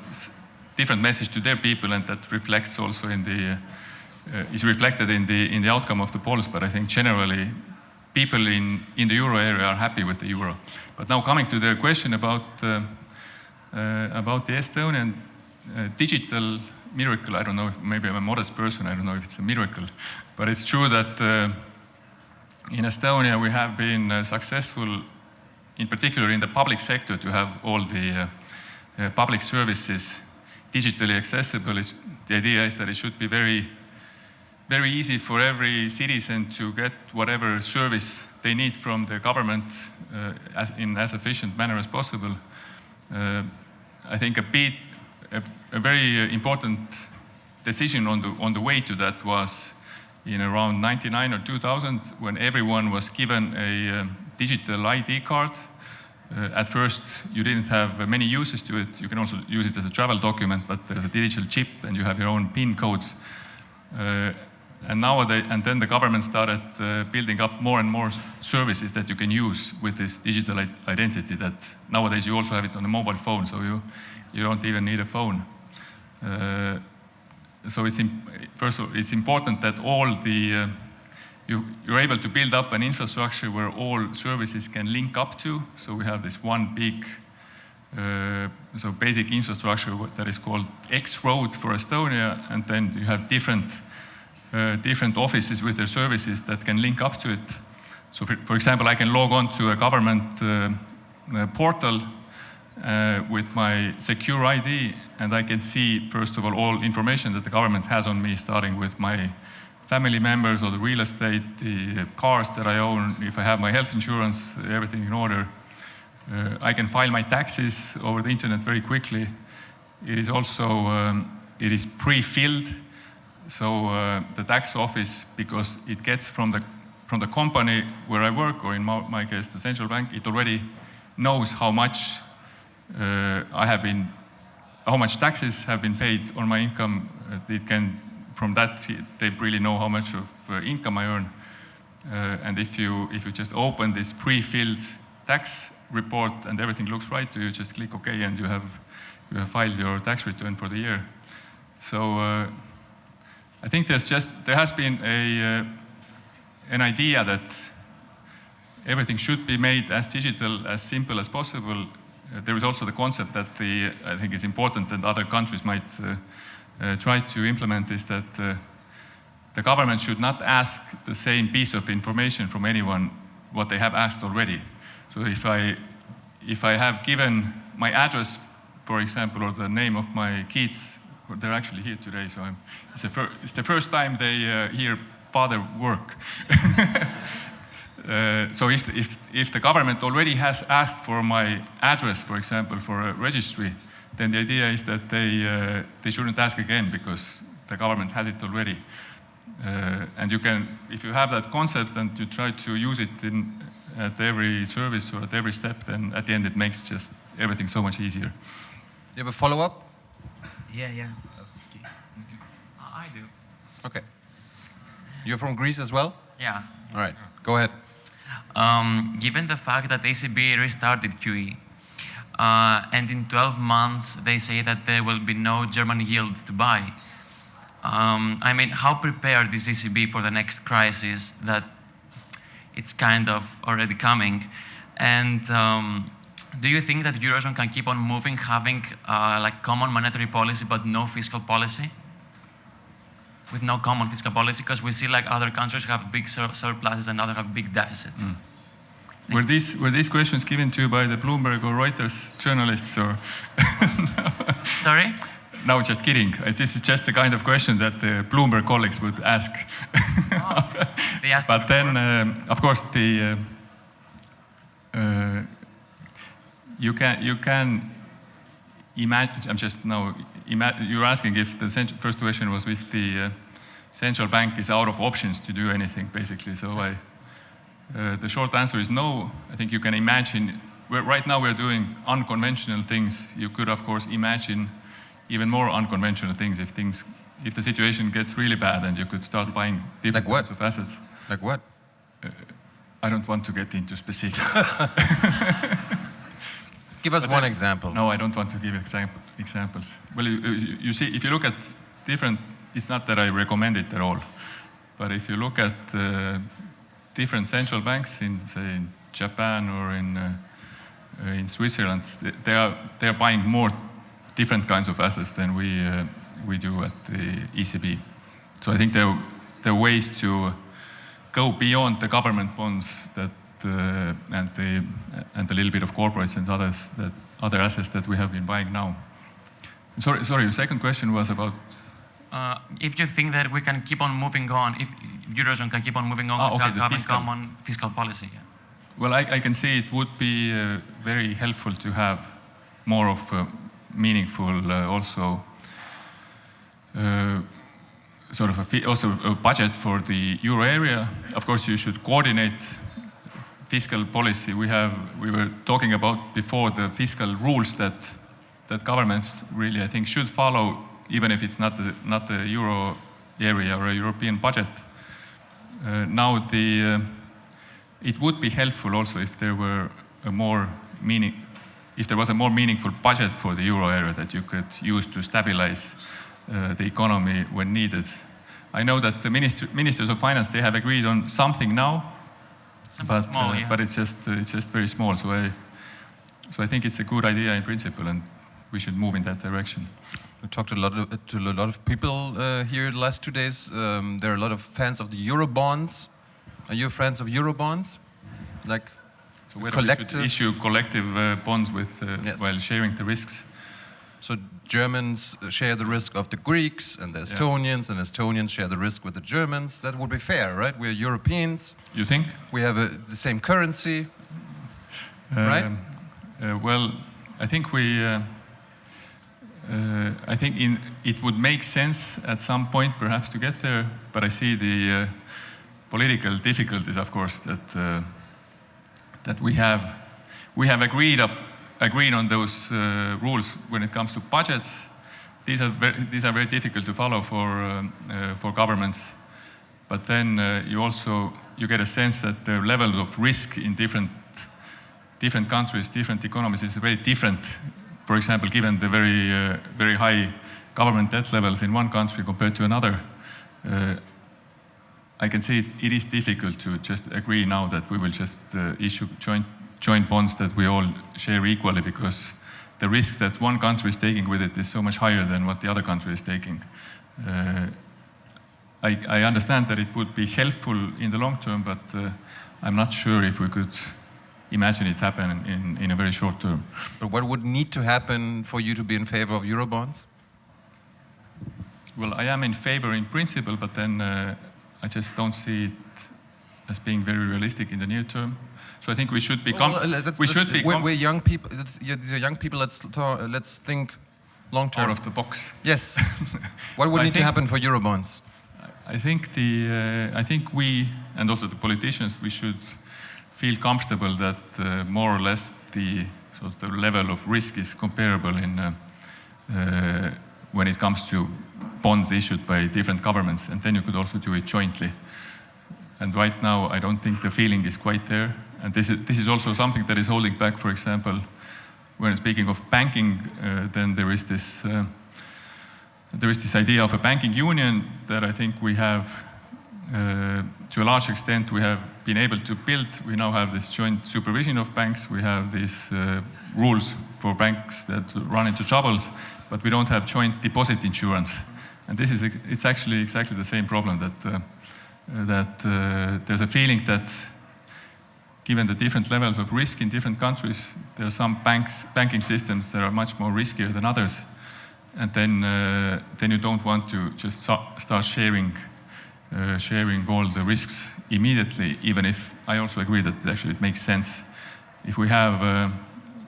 different message to their people, and that reflects also in the uh, is reflected in the in the outcome of the polls. But I think generally, people in in the euro area are happy with the euro. But now coming to the question about uh, uh, about the Estonian uh, digital miracle. I don't know if maybe I'm a modest person. I don't know if it's a miracle, but it's true that uh, in Estonia we have been uh, successful, in particular in the public sector, to have all the uh, uh, public services digitally accessible. It's, the idea is that it should be very, very easy for every citizen to get whatever service they need from the government uh, as, in as efficient manner as possible. Uh, I think a bit, a, a very important decision on the, on the way to that was in around 99 or 2000 when everyone was given a um, digital ID card. Uh, at first, you didn't have uh, many uses to it. You can also use it as a travel document, but there's a digital chip and you have your own PIN codes. Uh, and nowadays, and then the government started building up more and more services that you can use with this digital identity. That nowadays you also have it on a mobile phone, so you you don't even need a phone. So it's first of all, it's important that all the uh, you, you're able to build up an infrastructure where all services can link up to. So we have this one big, uh, so basic infrastructure that is called X Road for Estonia, and then you have different uh, different offices with their services that can link up to it. So, for, for example, I can log on to a government uh, uh, portal uh, with my secure ID, and I can see, first of all, all information that the government has on me, starting with my family members or the real estate, the cars that I own, if I have my health insurance, everything in order. Uh, I can file my taxes over the internet very quickly. It is also um, it is pre-filled, so uh, the tax office, because it gets from the from the company where I work, or in my, my case, the central bank, it already knows how much uh, I have been, how much taxes have been paid on my income. Uh, it can, from that, they really know how much of uh, income I earn. Uh, and if you if you just open this pre-filled tax report and everything looks right, you just click OK and you have you have filed your tax return for the year. So uh, I think there's just there has been a an idea that everything should be made as digital, as simple as possible. Uh, there is also the concept that the I think it's important that other countries might uh, uh, try to implement is that uh, the government should not ask the same piece of information from anyone what they have asked already. So if I if I have given my address, for example, or the name of my kids, they're actually here today, so it's, the it's the first time they uh, hear father work. [laughs] Uh, so if, if, if the government already has asked for my address, for example, for a registry, then the idea is that they, uh, they shouldn't ask again because the government has it already. Uh, and you can, if you have that concept and you try to use it in, at every service or at every step, then at the end it makes just everything so much easier. You have a follow-up? Yeah, yeah. I do. Okay. You're from Greece as well? Yeah. All right, go ahead. Um, given the fact that ECB restarted QE, uh, and in 12 months they say that there will be no German yields to buy, um, I mean, how prepared is ECB for the next crisis that it's kind of already coming? And um, do you think that Eurozone can keep on moving, having uh, like common monetary policy but no fiscal policy? With no common fiscal policy, because we see like other countries have big sur surpluses and others have big deficits. Were these, were these questions given to you by the Bloomberg or Reuters journalists or? [laughs] Sorry? No, just kidding. Uh, This is just the kind of question that the Bloomberg colleagues would ask. They But then, um, of course, the uh, uh, you can you can imagine. I'm just now. You're asking if the first question was with the uh, central bank is out of options to do anything, basically. So I, uh, the short answer is no. I think you can imagine. We're, right now, we're doing unconventional things. You could, of course, imagine even more unconventional things if things if the situation gets really bad and you could start buying different Like kinds of assets. Like what? I don't want to get into specifics. [laughs] Give us But one then- example. no, I don't want to give example, examples. Well, you, you you see, if you look at different, it's not that I recommend it at all, but if you look at uh, different central banks in, say, in Japan or in uh, uh, in Switzerland, they are they are buying more different kinds of assets than we uh, we do at the ECB. So I think there there are ways to go beyond the government bonds that uh, and the and a little bit of corporates and others that other assets that we have been buying now. Sorry, sorry. Your second question was about Uh, if you think that we can keep on moving on, if Eurozone can keep on moving on Ah, okay, without having fiscal. common fiscal policy. Yeah. well, I, I can see it would be uh, very helpful to have more of a meaningful uh, also uh, sort of a also a budget for the euro area. Of course, you should coordinate fiscal policy. We have we were talking about before the fiscal rules that that governments really I think should follow, even if it's not the, not the euro area or a European budget. Uh, now the uh, it would be helpful also if there were a more meaning if there was a more meaningful budget for the euro area that you could use to stabilize uh, the economy when needed. I know that the minister, ministers of finance they have agreed on something now, Something but small, uh, yeah. but it's just uh, it's just very small. So I so I think it's a good idea in principle, and we should move in that direction. We talked a lot of, to a lot of people uh, here the last two days. Um, there are a lot of fans of the euro bonds. Are you fans of euro bonds? Like So whether we collective. should issue collective uh, bonds with uh, Yes. while sharing the risks. So Germans share the risk of the Greeks and the Estonians, and Estonians share the risk with the Germans. That would be fair, right? We're Europeans. You think? We have a, the same currency. Right? Um, uh, well, I think we. Uh, uh, I think in, it would make sense at some point, perhaps, to get there. But I see the uh, political difficulties, of course, that uh, that we have. We have agreed up, agreed on those uh, rules when it comes to budgets. These are very, these are very difficult to follow for um, uh, for governments. But then uh, you also you get a sense that the level of risk in different different countries, different economies is very different. For example, given the very, uh, very high government debt levels in one country compared to another, uh, I can see it, is difficult to just agree now that we will just uh, issue joint, joint bonds that we all share equally because the risk that one country is taking with it is so much higher than what the other country is taking. Uh, I, I understand that it would be helpful in the long term, but uh, I'm not sure if we could imagine it happen in, in a very short term. But what would need to happen for you to be in favor of Eurobonds? Well, I am in favor in principle, but then uh, I just don't see it as being very realistic in the near term. So I think we should be Well, uh, that's- we that's- should be we're, we're young people. Yeah, these are young people. Let's talk, let's think long term. out of the box. Yes. [laughs] what would I need to happen for eurobonds? I think the uh, I think we and also the politicians we should feel comfortable that uh, more or less the sort of level of risk is comparable in uh, uh, when it comes to bonds issued by different governments, and then you could also do it jointly. And right now, I don't think the feeling is quite there. And this is, this is also something that is holding back, for example, when speaking of banking, uh, then there is this uh, there is this idea of a banking union that I think we have, uh, to a large extent, we have been able to build. We now have this joint supervision of banks. We have these uh, rules for banks that run into troubles, but we don't have joint deposit insurance. And this is it's actually exactly the same problem that uh, that uh, there's a feeling that given the different levels of risk in different countries, there are some banks, banking systems that are much more riskier than others and then uh, then you don't want to just start sharing uh, sharing all the risks immediately. Even if I also agree that actually it makes sense if we have uh,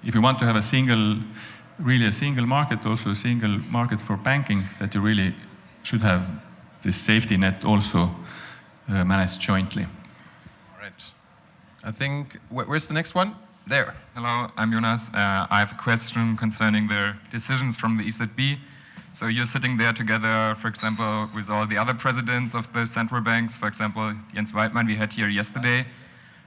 if you want to have a single really a single market, also a single market for banking, that you really should have this safety net also uh, managed jointly. Right. I think. Wh where's the next one? There. Hello, I'm Jonas. Uh, I have a question concerning the decisions from the EZB. So you're sitting there together, for example, with all the other presidents of the central banks. For example, Jens Weidmann we had here yesterday.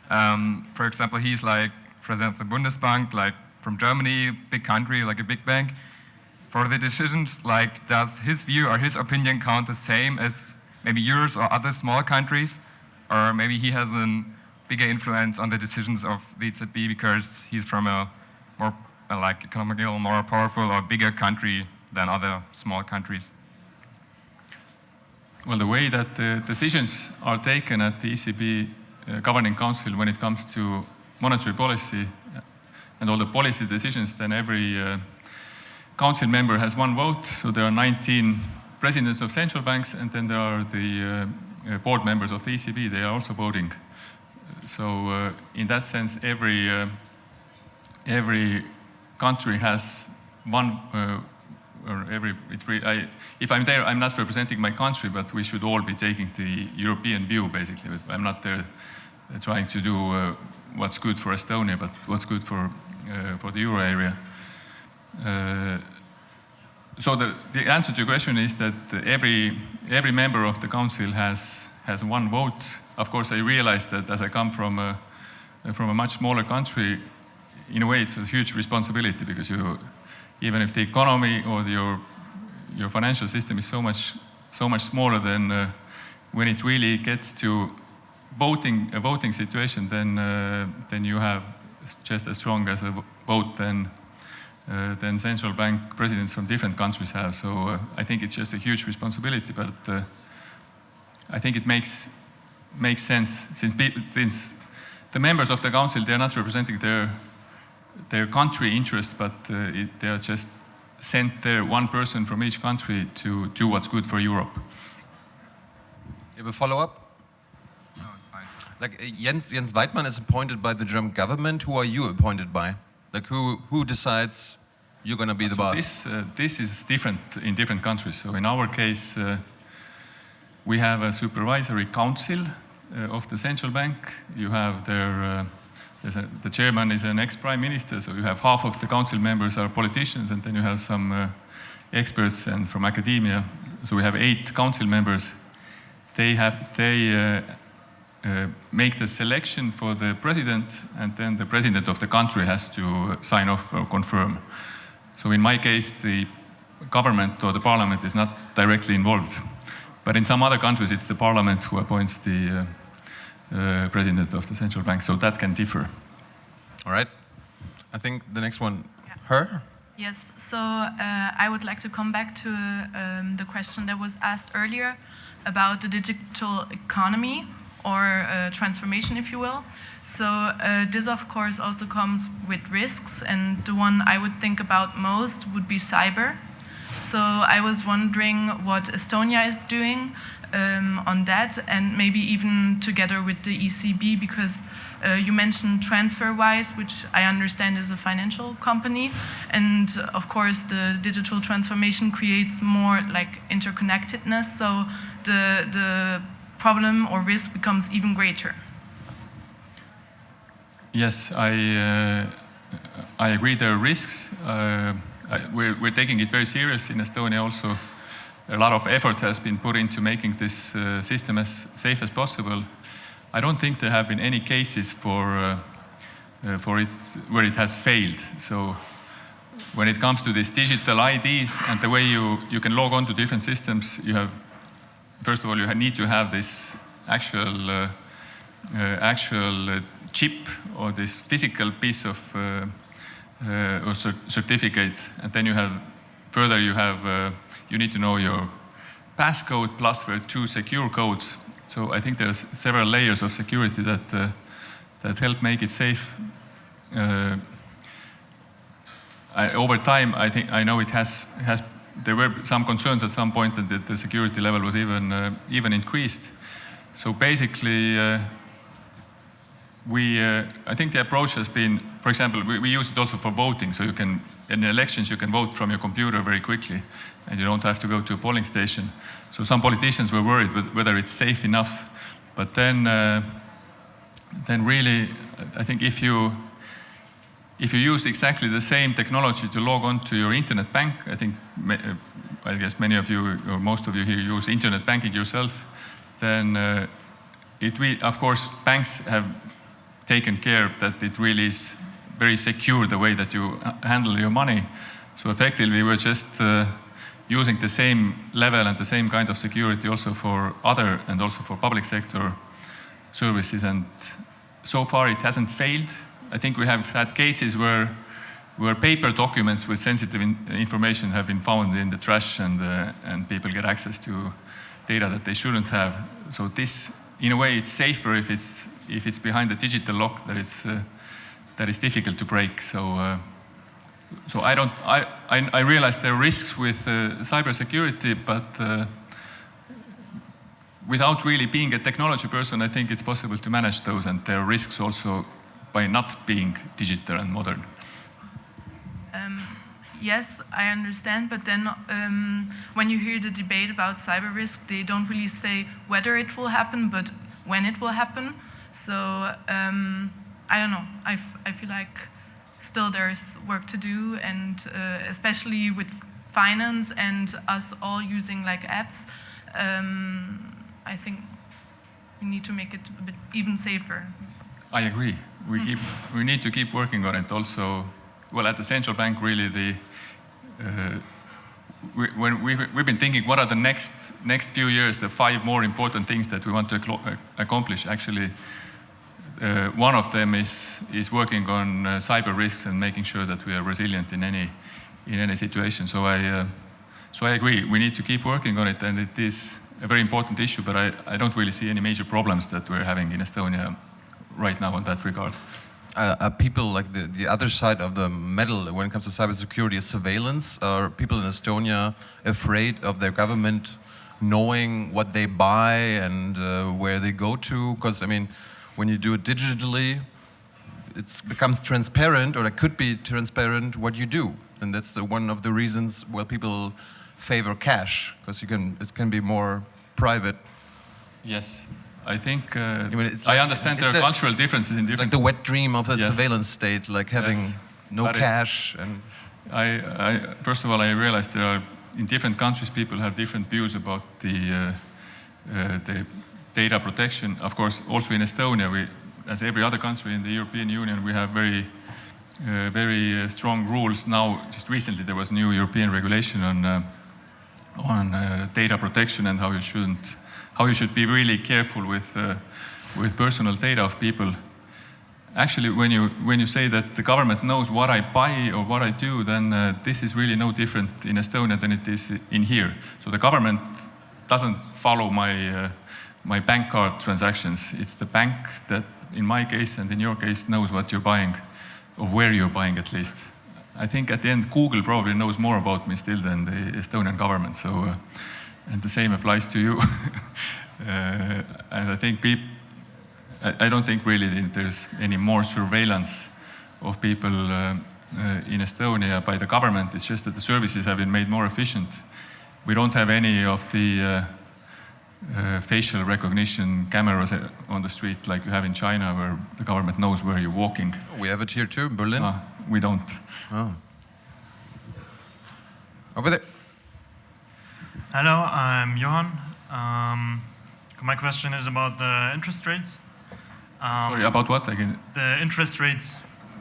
Um, for example, he's like president of the Bundesbank, like from Germany, big country, like a big bank. For the decisions, like does his view or his opinion count the same as maybe yours or other small countries? Or maybe he has a bigger influence on the decisions of the EZB because he's from a more like economically more powerful or bigger country than other small countries. Well, the way that the decisions are taken at the ECB uh, Governing Council when it comes to monetary policy and all the policy decisions, then every uh, council member has one vote. So there are 19 presidents of central banks, and then there are the uh, uh, board members of the ECB. They are also voting. So uh, in that sense, every uh, every country has one uh, or every I, if I'm there, I'm not representing my country, but we should all be taking the European view, basically. I'm not there uh, trying to do uh, what's good for Estonia, but what's good for uh, for the euro area. Uh, so the, the answer to your question is that every every member of the council has has one vote. Of course, I realize that as I come from a from a much smaller country, in a way, it's a huge responsibility because you, even if the economy or the, your your financial system is so much so much smaller than uh, when it really gets to voting a voting situation, then uh, then you have just as strong as a vote than uh, than central bank presidents from different countries have. So uh, I think it's just a huge responsibility, but uh, I think it makes makes sense since since the members of the council they are not representing their their country interests, but uh, it, they are just sent there one person from each country to do what's good for Europe. You have a follow-up? No, it's fine. Like uh, Jens, Jens Weidmann is appointed by the German government. Who are you appointed by? Like who, who decides you're going to be the so boss? This, uh, this is different in different countries. So in our case, uh, we have a supervisory council uh, of the central bank. You have their, uh, a, the chairman is an ex-prime minister, so you have half of the council members are politicians, and then you have some uh, experts and from academia. So we have eight council members. They have they uh, uh, make the selection for the president, and then the president of the country has to sign off or confirm. So in my case, the government or the parliament is not directly involved. But in some other countries, it's the parliament who appoints the uh, president of the central bank, so that can differ. All right. I think the next one, her? Yes, so uh, I would like to come back to um, the question that was asked earlier about the digital economy or uh, transformation, if you will. So uh, this, of course, also comes with risks, and the one I would think about most would be cyber. So I was wondering what Estonia is doing um, on that, and maybe even together with the ECB, because uh, you mentioned TransferWise, which I understand is a financial company, and uh, of course the digital transformation creates more like interconnectedness. So the the problem or risk becomes even greater. Yes, I uh, I agree. There are risks. Uh, I, we're, we're taking it very serious in Estonia. Also, a lot of effort has been put into making this uh, system as safe as possible. I don't think there have been any cases for uh, uh, for it where it has failed. So when it comes to these digital IDs and the way you, you can log on to different systems, you have, first of all, you need to have this actual, uh, uh, actual uh, chip or this physical piece of or cert certificate. And then you have, further you have, you need to know your passcode plus are two secure codes. So I think there's several layers of security that, that help make it safe. I, over time, I think I know it has has. There were some concerns at some point that the security level was even uh, even increased. So basically, uh, we uh, I think the approach has been, for example, we, we, use it also for voting. So you can in elections you can vote from your computer very quickly, and you don't have to go to a polling station. So some politicians were worried whether it's safe enough, but then uh, then really, I think if you if you use exactly the same technology to log on to your internet bank, I think, uh, I guess many of you or most of you here use internet banking yourself, then uh, it will, of course, banks have taken care that it really is very secure the way that you uh, handle your money. So effectively, we're just uh, using the same level and the same kind of security also for other and also for public sector services. And so far, it hasn't failed. I think we have had cases where where paper documents with sensitive in information have been found in the trash and uh, and people get access to data that they shouldn't have. So this, in a way, it's safer if it's if it's behind a digital lock that it's uh, that is difficult to break. So. Uh, so I don't. I, I, I realize there are risks with uh, cybersecurity, but uh, without really being a technology person, I think it's possible to manage those, and there are risks also by not being digital and modern. Um, yes, I understand, but then um, when you hear the debate about cyber risk, they don't really say whether it will happen, but when it will happen. So um, I don't know. I, I feel like still there's work to do, and uh, especially with finance and us all using like apps, um, I think we need to make it a bit even safer. I agree. We keep we need to keep working on it. Also, well, at the central bank, really the. Uh, we, when we've, we've been thinking, what are the next next few years, the five more important things that we want to uh, accomplish? Actually, uh, one of them is is working on uh, cyber risks and making sure that we are resilient in any in any situation. So I uh, so I agree. We need to keep working on it, and it is a very important issue. But I, I don't really see any major problems that we're having in Estonia right now in that regard. Uh, are people like the, the other side of the medal when it comes to cybersecurity is surveillance? Are people in Estonia afraid of their government knowing what they buy and uh, where they go to? Because I mean, when you do it digitally, it becomes transparent, or it could be transparent what you do, and that's the one of the reasons why people favor cash because you can it can be more private. Yes, I think uh, I mean, it's I like- understand there are a- cultural differences in different. It's like the wet dream of a Yes. surveillance state, like having Yes, no but cash and. I, I, first of all, I realized there are in different countries people have different views about the uh, uh, the data protection. Of course, also in Estonia, we, as every other country in the European Union, we have very uh, very uh, strong rules. Now, just recently, there was new European regulation on uh, on uh, data protection and how you shouldn't how you should be really careful with uh, with personal data of people actually when you when you say that the government knows what I buy or what I do, then uh, this is really no different in Estonia than it is in here. So the government doesn't follow my my bank card transactions. It's the bank that, in my case and in your case, knows what you're buying, or where you're buying at least. I think at the end, Google probably knows more about me still than the Estonian government. So, uh, and the same applies to you. [laughs] uh, and I think people. I, I don't think really there's any more surveillance of people uh, uh, in Estonia by the government. It's just that the services have been made more efficient. We don't have any of the uh, uh, facial recognition cameras uh, on the street like you have in China, where the government knows where you're walking. We have it here too, in Berlin. Ah, we don't. Oh. Over there. Hello, I'm Johan. Um, my question is about the interest rates. Um, Sorry, about what again? The interest rates.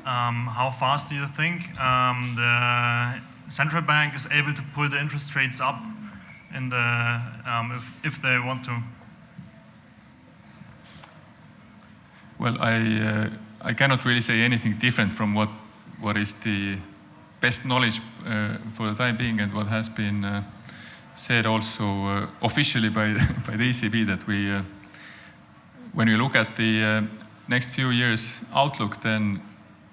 Um, how fast do you think um, the central bank is able to pull the interest rates up in the um, if, if they want to? Well, I, uh, I cannot really say anything different from what, what is the best knowledge uh, for the time being and what has been uh, said also uh, officially by, [laughs] by the ECB that we, uh, when we look at the uh, next few years outlook, then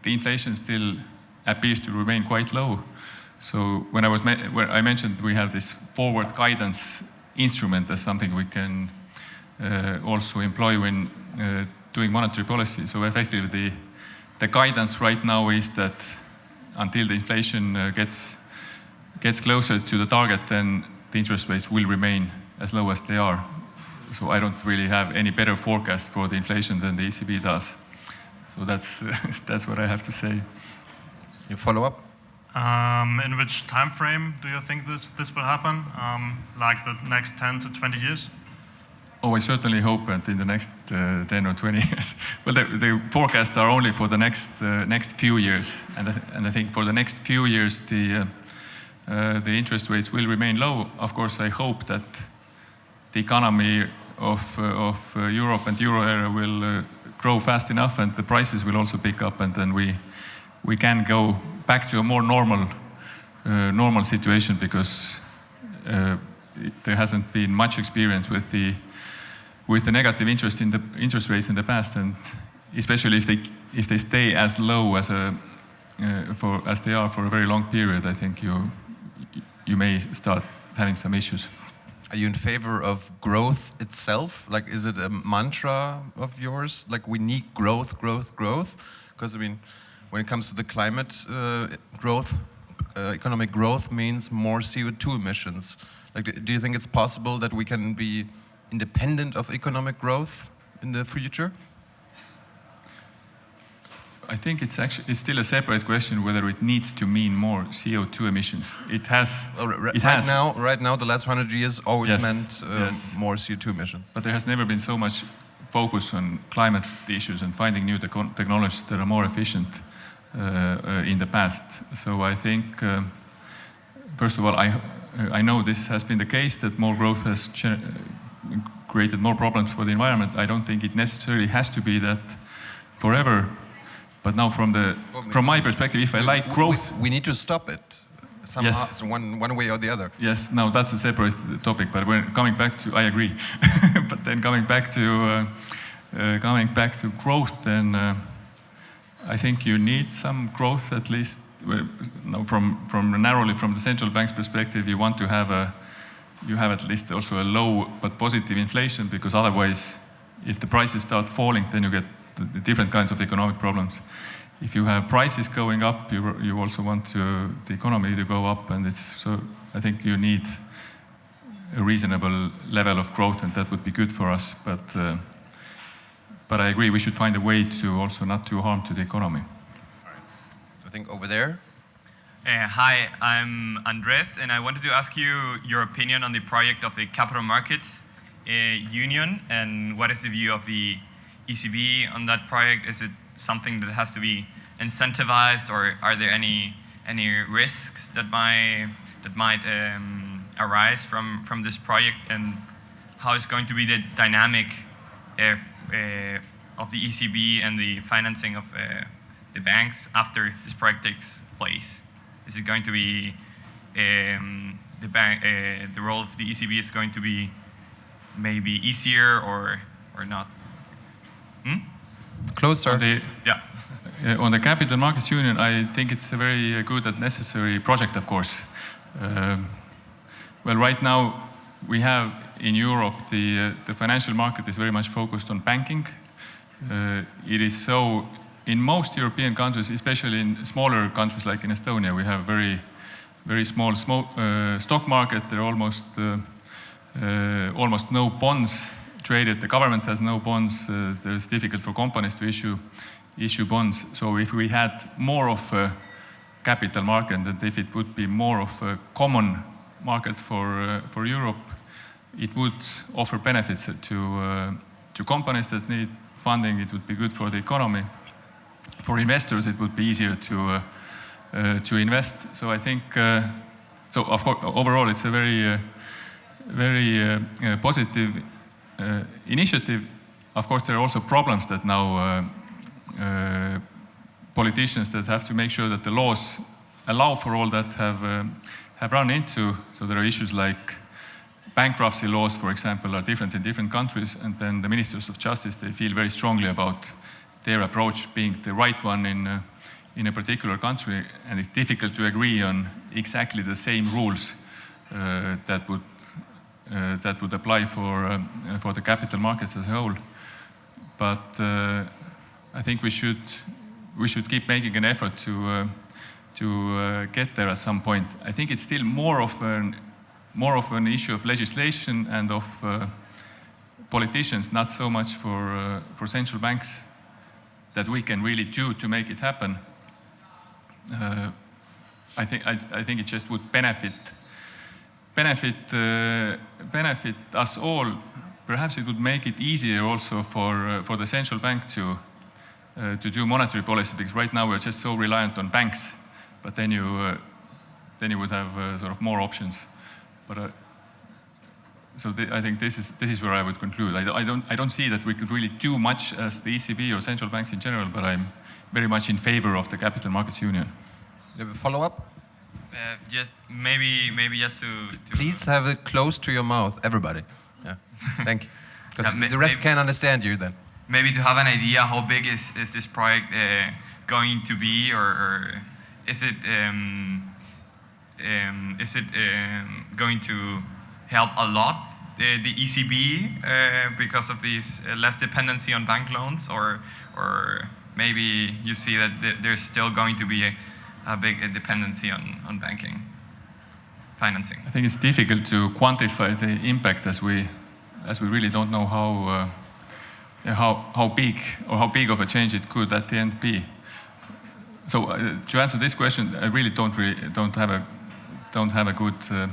the inflation still appears to remain quite low. So when I was where I mentioned we have this forward guidance instrument as something we can uh, also employ when uh, doing monetary policy. So effectively, the, the guidance right now is that until the inflation uh, gets gets closer to the target, then the interest rates will remain as low as they are. So I don't really have any better forecast for the inflation than the ECB does. So that's [laughs] that's what I have to say. You follow up? Um, in which time frame do you think this, this will happen? Um, like the next 10 to 20 years? Oh, I certainly hope that in the next uh, 10 or 20 [laughs] years. well, the, the forecasts are only for the next uh, next few years, and I, and I think for the next few years the uh, uh, the interest rates will remain low. Of course, I hope that the economy of uh, of uh, Europe and euro area will grow fast enough, and the prices will also pick up, and then we we can go back to a more normal uh, normal situation because uh, there hasn't been much experience with the with the negative interest in the interest rates in the past, and especially if they if they stay as low as a uh, for as they are for a very long period, I think you you may start having some issues. Are you in favor of growth itself? Like, is it a mantra of yours? Like, we need growth, growth, growth? Because, I mean, when it comes to the climate uh, growth, uh, economic growth means more CO2 emissions. Like, do- you think it's possible that we can be independent of economic growth in the future? I think it's actually it's still a separate question whether it needs to mean more CO2 emissions. It has. Well, ri- it right has. now, right now, the last hundred years always Yes, meant um, yes. more CO2 emissions. But there has never been so much focus on climate issues and finding new teco- technologies that are more efficient in the past. So I think, uh, first of all, I, I know this has been the case that more growth has created more problems for the environment. I don't think it necessarily has to be that forever. But now, from the from my perspective, if I like We- growth, We, we need to stop it somehow, Yes. so one, one way or the other. Yes, no, that's a separate topic. But when coming back to, I agree. [laughs] but then coming back to uh, uh, coming back to growth, then uh, I think you need some growth at least. from from narrowly from the central bank's perspective, you want to have a you have at least also a low but positive inflation because otherwise, if the prices start falling, then you get the different kinds of economic problems. If you have prices going up, you, you also want to, the economy to go up, and it's so. I think you need a reasonable level of growth, and that would be good for us. But uh, but I agree, we should find a way to also not do harm to the economy. I think over there. Uh, hi, I'm Andres, and I wanted to ask you your opinion on the project of the Capital Markets uh, Union, and what is the view of the ECB on that project? Is it something that has to be incentivized, or are there any any risks that might that might um, arise from from this project, and how is going to be the dynamic uh, uh, of the ECB and the financing of uh, the banks after this project takes place? Is it going to be um, the bank? Uh, the role of the ECB is going to be maybe easier or or not? Hmm? Closer. The, Yeah. Uh, on the Capital Markets Union, I think it's a very uh, good and necessary project, of course. Um, well, right now we have in Europe the, uh, the financial market is very much focused on banking. Uh, it is so in most European countries, especially in smaller countries like in Estonia, we have very, very small uh, stock market. There are almost uh, uh, almost no bonds traded. The government has no bonds. Uh, it's difficult for companies to issue issue bonds. So if we had more of a capital market, and if it would be more of a common market for for Europe, it would offer benefits to uh, to companies that need funding. It would be good for the economy. For investors, it would be easier to uh, uh, to invest. So I think so. Of course, overall, it's a very very positive initiative. Of course, there are also problems that now uh, politicians that have to make sure that the laws allow for all that have um, have run into. So there are issues like bankruptcy laws, for example, are different in different countries, and then the ministers of justice they feel very strongly about their approach being the right one in uh, in a particular country, and it's difficult to agree on exactly the same rules uh, that would uh, that would apply for um, for the capital markets as a whole. But uh, I think we should we should keep making an effort to uh, to get there at some point. I think it's still more of an more of an issue of legislation and of uh, politicians, not so much for uh, for central banks that we can really do to make it happen. Uh, I think I, I think it just would benefit benefit uh, benefit us all. Perhaps it would make it easier also for uh, for the central bank to uh, to do monetary policy because right now we're just so reliant on banks. But then you then you would have sort of more options. But uh, so th I think this is this is where I would conclude. I, don't- I don't I don't see that we could really do much as the ECB or central banks in general. But I'm very much in favor of the capital markets union. You have a follow up? Uh, just maybe maybe just to, to Please have it close to your mouth, everybody. Yeah. [laughs] Thank you. Because Yeah, the rest can't understand you then. maybe to have an idea how big is, is this project uh, going to be or, or is it um, um, is it um, going to help a lot the, the ECB uh, because of this uh, less dependency on bank loans or or maybe you see that th- there's still going to be a, a big dependency on, on banking financing I think it's difficult to quantify the impact as we, as we really don't know how, uh, how, how big or how big of a change it could at the end be. So uh, to answer this question, I really don't really don't have a don't have a good uh,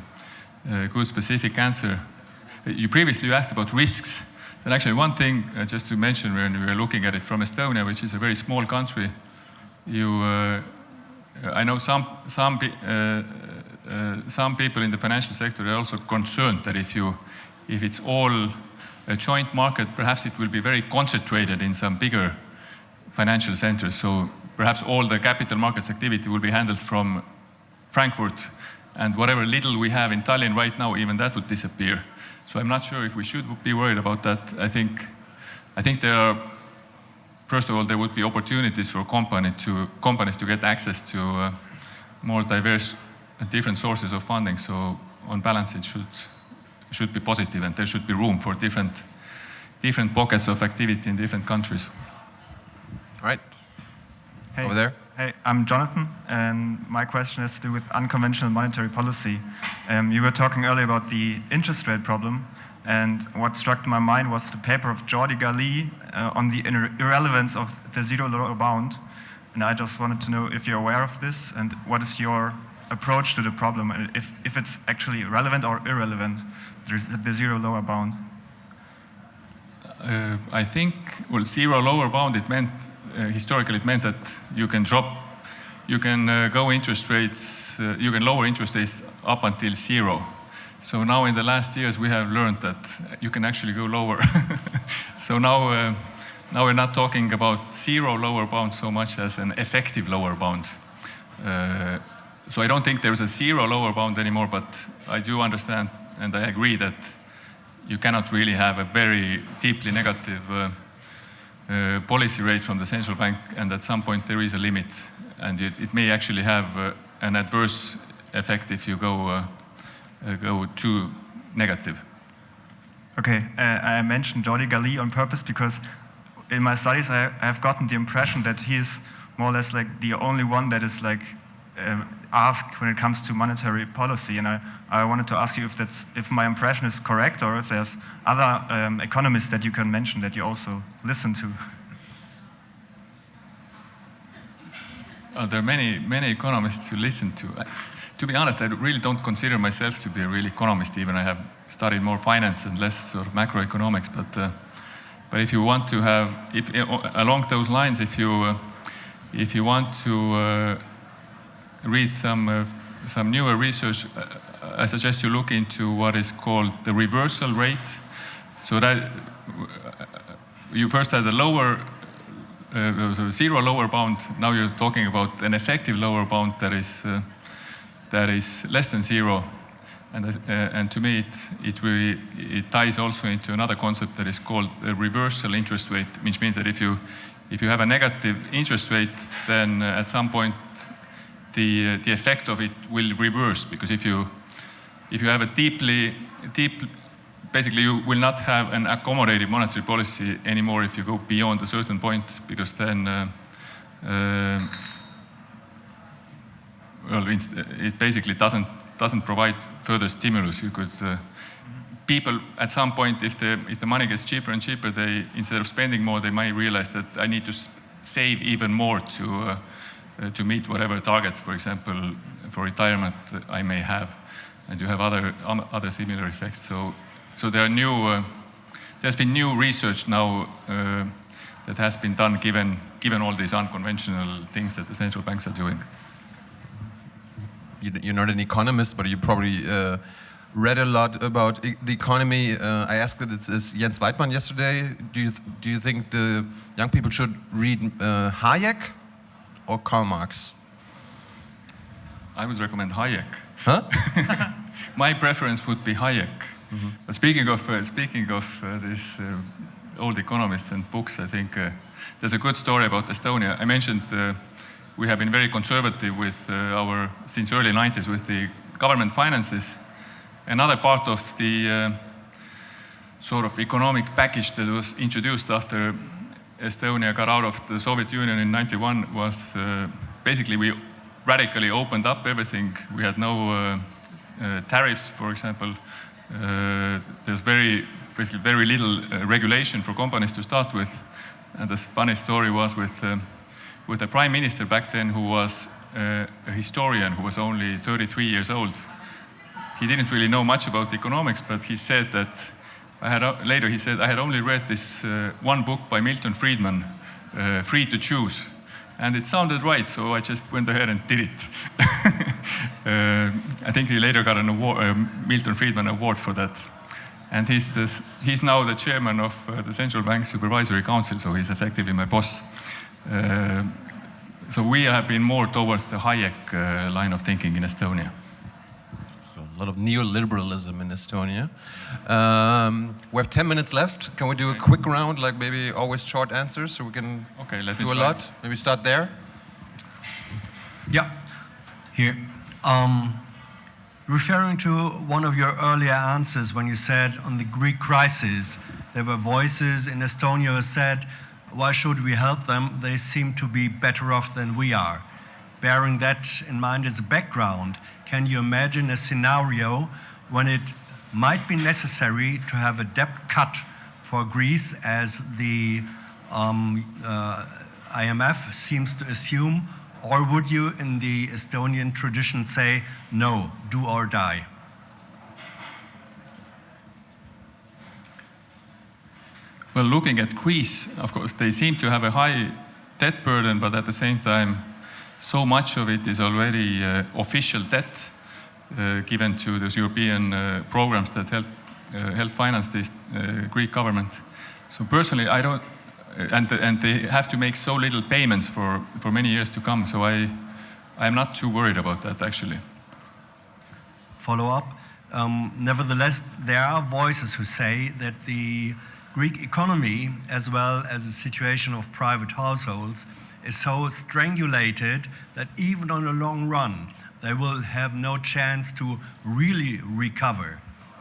uh, good specific answer. You previously asked about risks And actually, one thing uh, just to mention when we are looking at it from Estonia, which is a very small country, you, I know some some some people in the financial sector are also concerned that if you if it's all a joint market, perhaps it will be very concentrated in some bigger financial centers. So perhaps all the capital markets activity will be handled from Frankfurt, and whatever little we have in Tallinn right now, even that would disappear. So I'm not sure if we should be worried about that. I think, I think there are, first of all, there would be opportunities for company to, companies to get access to uh, more diverse and different sources of funding. So on balance, it should, should be positive and there should be room for different, different pockets of activity in different countries. All right. Hey. Over there. Hey, I'm Jonathan, and my question has to do with unconventional monetary policy. Um, you were talking earlier about the interest rate problem, and what struck my mind was the paper of Jordi Gali uh, on the irrelevance of the zero lower bound. And I just wanted to know if you're aware of this, and what is your approach to the problem, and if, if it's actually relevant or irrelevant, the zero lower bound. Uh, I think, well, zero lower bound, it meant, historically, it meant that you can drop, you can uh, go interest rates, uh, you can lower interest rates up until zero. So now in the last years, we have learned that you can actually go lower. [laughs] so now, uh, now we're not talking about zero lower bound so much as an effective lower bound. Uh, so I don't think there's a zero lower bound anymore, but I do understand and I agree that you cannot really have a very deeply negative uh, uh, policy rate from the central bank, and at some point there is a limit, and it, it may actually have uh, an adverse effect if you go uh, uh, go too negative. Okay, I mentioned Jordi Gali on purpose because in my studies I have gotten the impression that he is more or less like the only one that is like um, asked when it comes to monetary policy. And I, I wanted to ask you if that's if my impression is correct or if there's other um, economists that you can mention that you also listen to. Uh, there are many many economists to listen to. I, to be honest, I really don't consider myself to be a real economist. Even I have studied more finance and less sort of macroeconomics. But uh, but if you want to have, if uh, along those lines, if you uh, if you want to uh, read some uh, some newer research, uh, I suggest you look into what is called the reversal rate. So that you first had the lower uh, zero lower bound. Now you're talking about an effective lower bound that is uh, that is less than zero, and uh, and to me it it really it ties also into another concept that is called a reversal interest rate, which means that if you if you have a negative interest rate, then uh, at some point the uh, the effect of it will reverse because if you if you have a deeply deep basically you will not have an accommodative monetary policy anymore if you go beyond a certain point because then uh, uh, well it basically doesn't doesn't provide further stimulus. You could uh, people at some point if the if the money gets cheaper and cheaper they instead of spending more they might realize that i need to save even more to uh, to meet whatever targets for example for retirement i may have and you have other um, other similar effects so so there are new, uh, there's been new research now uh, that has been done given, given all these unconventional things that the central banks are doing. You're not an economist, but you probably uh, read a lot about e the economy. Uh, I asked it, it's, it's Jens Weidmann yesterday. Do you, do you think the young people should read uh, Hayek or Karl Marx? I would recommend Hayek. Huh? [laughs] My preference would be Hayek. Mm -hmm. Speaking of uh, speaking of uh, this uh, old economists and books, I think there's a good story about Estonia. I mentioned we have been very conservative with our since early 90s with the government finances. Another part of the sort of economic package that was introduced after Estonia got out of the Soviet Union in 91 was basically we radically opened up everything. We had no tariffs, for example. Uh, there's very, basically very little uh, regulation for companies to start with. And the funny story was with, um, with the prime minister back then who was uh, a historian who was only 33 years old. He didn't really know much about economics, but he said that I had, later he said, I had only read this uh, one book by Milton Friedman, uh, Free to Choose. And it sounded right, so I just went ahead and did it. [laughs] uh, I think he later got an award, uh, Milton Friedman Award for that. And he's, this, he's now the chairman of uh, the Central Bank Supervisory Council, so he's effectively my boss. Uh, so we have been more towards the Hayek uh, line of thinking in Estonia. So a lot of neoliberalism in Estonia. Um, we have 10 minutes left. Can we do a quick round, like maybe always short answers, so we can Okay, let me do a try. lot? Maybe start there. Yeah, here. Um, referring to one of your earlier answers when you said on the Greek crisis, there were voices in Estonia who said, why should we help them? They seem to be better off than we are. Bearing that in mind as a background, can you imagine a scenario when it might be necessary to have a debt cut for Greece as the um, uh, IMF seems to assume? Or would you, in the Estonian tradition, say, no, do or die? Well, looking at Greece, of course, they seem to have a high debt burden, but at the same time, so much of it is already uh, official debt uh, given to those European uh, programs that help, uh, help finance this uh, Greek government. So personally, I don't, uh, and, and they have to make so little payments for, for many years to come. So I, I'm not too worried about that actually. Follow up. Um, nevertheless, there are voices who say that the Greek economy, as well as the situation of private households, is so strangulated that even on a long run, they will have no chance to really recover.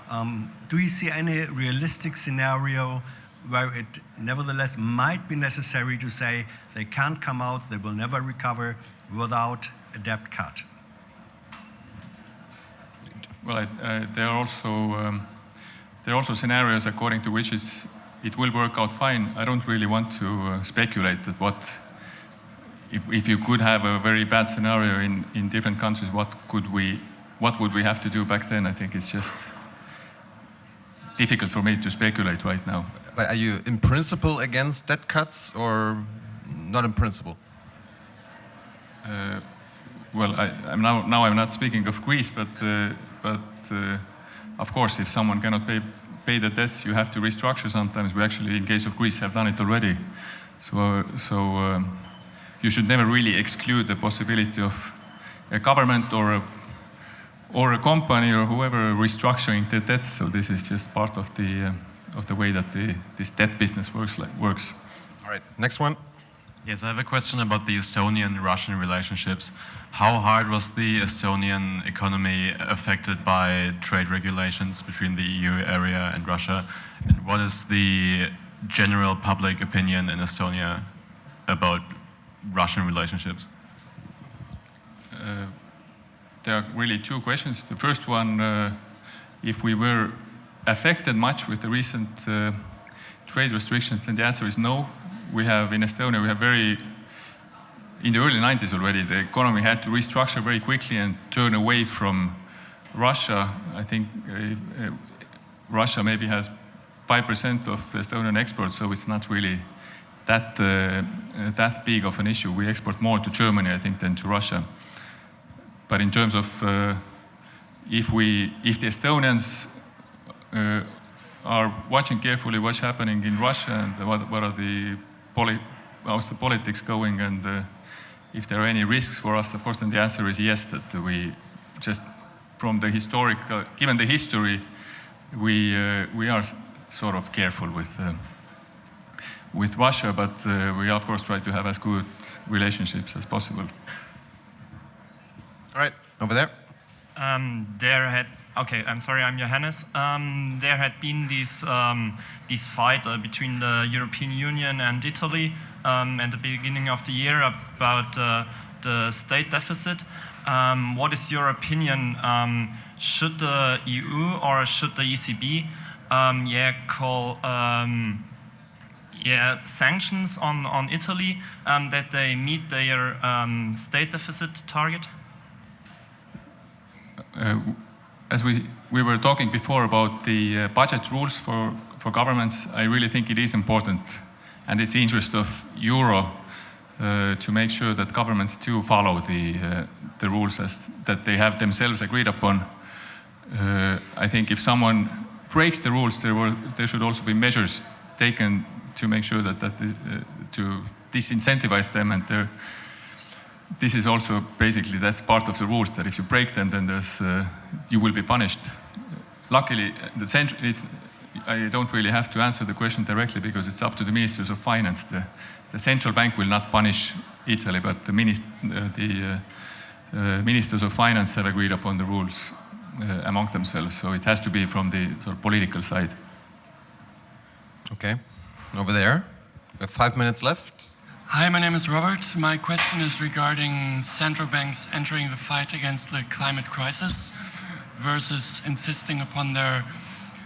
Um, do you see any realistic scenario where it nevertheless might be necessary to say they can't come out, they will never recover without a debt cut? Well, uh, there are also um, there are also scenarios according to which it will work out fine. I don't really want to uh, speculate that what if, if you could have a very bad scenario in, in different countries, what could we what would we have to do back then? I think it's just difficult for me to speculate right now. But are you in principle against debt cuts or not in principle? Uh, well, I, I'm now, now I'm not speaking of Greece, but, uh, but uh, of course, if someone cannot pay, pay the debts, you have to restructure sometimes. We actually, in case of Greece, have done it already. So, so um, you should never really exclude the possibility of a government or a, or a company or whoever restructuring the debts. So this is just part of the, uh, of the way that the, this debt business works. Like, works. All right, next one. Yes, I have a question about the Estonian-Russian relationships. How hard was the Estonian economy affected by trade regulations between the EU area and Russia? And what is the general public opinion in Estonia about Russian relationships? Uh, there are really two questions. The first one, uh, if we were affected much with the recent uh, trade restrictions, then the answer is no. We have in Estonia, we have very, in the early 90s already, the economy had to restructure very quickly and turn away from Russia. I think uh, uh, Russia maybe has 5% of Estonian exports, so it's not really that, uh, that big of an issue. We export more to Germany, I think, than to Russia. But in terms of uh, if we, if the Estonians uh, are watching carefully what's happening in Russia and what, what are the poli how's the politics going and uh, if there are any risks for us, of course, then the answer is yes, that we just from the historical, given the history, we, uh, we are sort of careful with, uh, with Russia, but uh, we of course try to have as good relationships as possible. All right, over there. Um, there had okay. I'm sorry. I'm Johannes. Um, there had been this um, this fight uh, between the European Union and Italy um, at the beginning of the year about uh, the state deficit. Um, what is your opinion? Um, should the EU or should the ECB, yeah, call yeah, sanctions on, on Italy um, that they meet their um, state deficit target? Uh, as we, we were talking before about the uh, budget rules for, for governments, I really think it is important and it's the interest of euro uh, to make sure that governments do follow the, uh, the rules as, that they have themselves agreed upon. Uh, I think if someone breaks the rules, there, were, there should also be measures taken to make sure that, that uh, to disincentivize them and there, this is also basically that's part of the rules that if you break them then there's uh, you will be punished. Luckily the central it's i don't really have to answer the question directly because it's up to the ministers of finance. The, the central bank will not punish italy but the, minist uh, the uh, uh, ministers of finance have agreed upon the rules uh, among themselves. So it has to be from the sort of political side. Okay over there we have five minutes left Hi, my name is Robert. My question is regarding central banks entering the fight against the climate crisis versus insisting upon their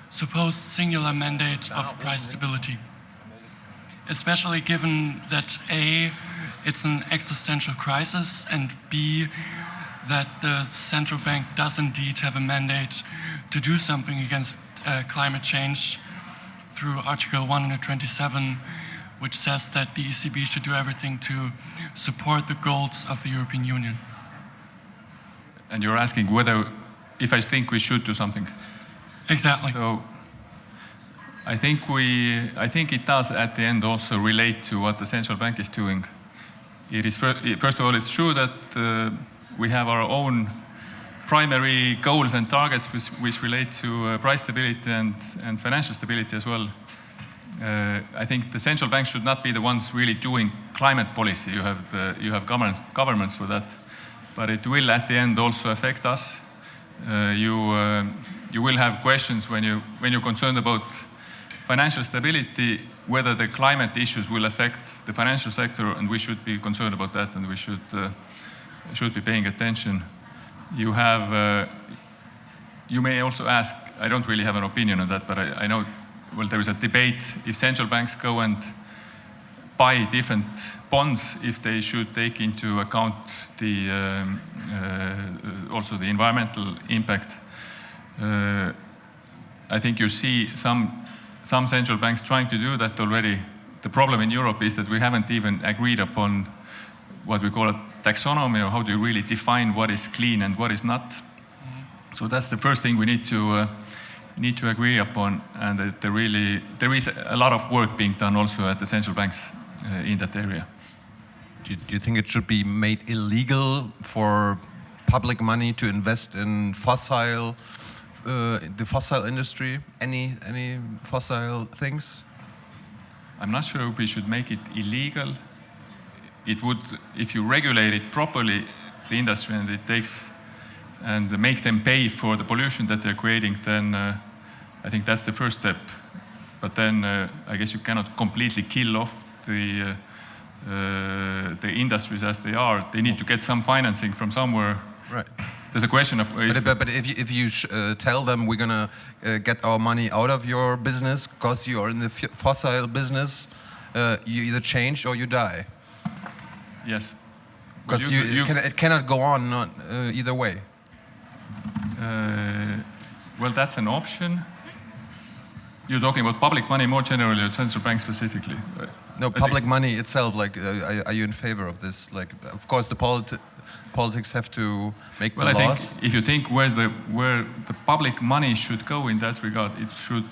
supposed singular mandate of price stability. Especially given that A, it's an existential crisis, and B, that the central bank does indeed have a mandate to do something against uh, climate change through Article 127 which says that the ECB should do everything to support the goals of the European Union. And you're asking whether, if I think we should do something. Exactly. So, I think we, I think it does at the end also relate to what the central bank is doing. It is first of all, it's true that uh, we have our own primary goals and targets which, which relate to uh, price stability and, and financial stability as well. Uh, I think the central banks should not be the ones really doing climate policy. You have, uh, you have governments, governments for that. But it will at the end also affect us. Uh, you, uh, you will have questions when, you, when you're concerned about financial stability, whether the climate issues will affect the financial sector, and we should be concerned about that, and we should, uh, should be paying attention. You have, uh, you may also ask, I don't really have an opinion on that, but I, I know well, there is a debate if central banks go and buy different bonds, if they should take into account the um, uh, also the environmental impact. Uh, I think you see some some central banks trying to do that already. The problem in Europe is that we haven't even agreed upon what we call a taxonomy, or how do you really define what is clean and what is not. Mm -hmm. So that's the first thing we need to uh, need to agree upon, and that there really there is a lot of work being done also at the central banks uh, in that area. Do you, do you, think it should be made illegal for public money to invest in fossil, uh, the fossil industry? Any any fossil things? I'm not sure if we should make it illegal. It would, if you regulate it properly, the industry, and it takes and make them pay for the pollution that they're creating, then uh, I think that's the first step. But then uh, I guess you cannot completely kill off the, uh, uh the industries as they are. They need to get some financing from somewhere. Right. There's a question of. If but, but, if you, if you uh, tell them we're gonna uh, get our money out of your business because you are in the fossil business, you either change or you die. Yes. Because you, you, you, it cannot go on not, either way. Uh, well, that's an option. You're talking about public money more generally, or central bank specifically. No, public money itself. Like, uh, are, you in favor of this? Like, of course, the politi politics have to make well, the I laws. Think if you think where the where the public money should go in that regard, it should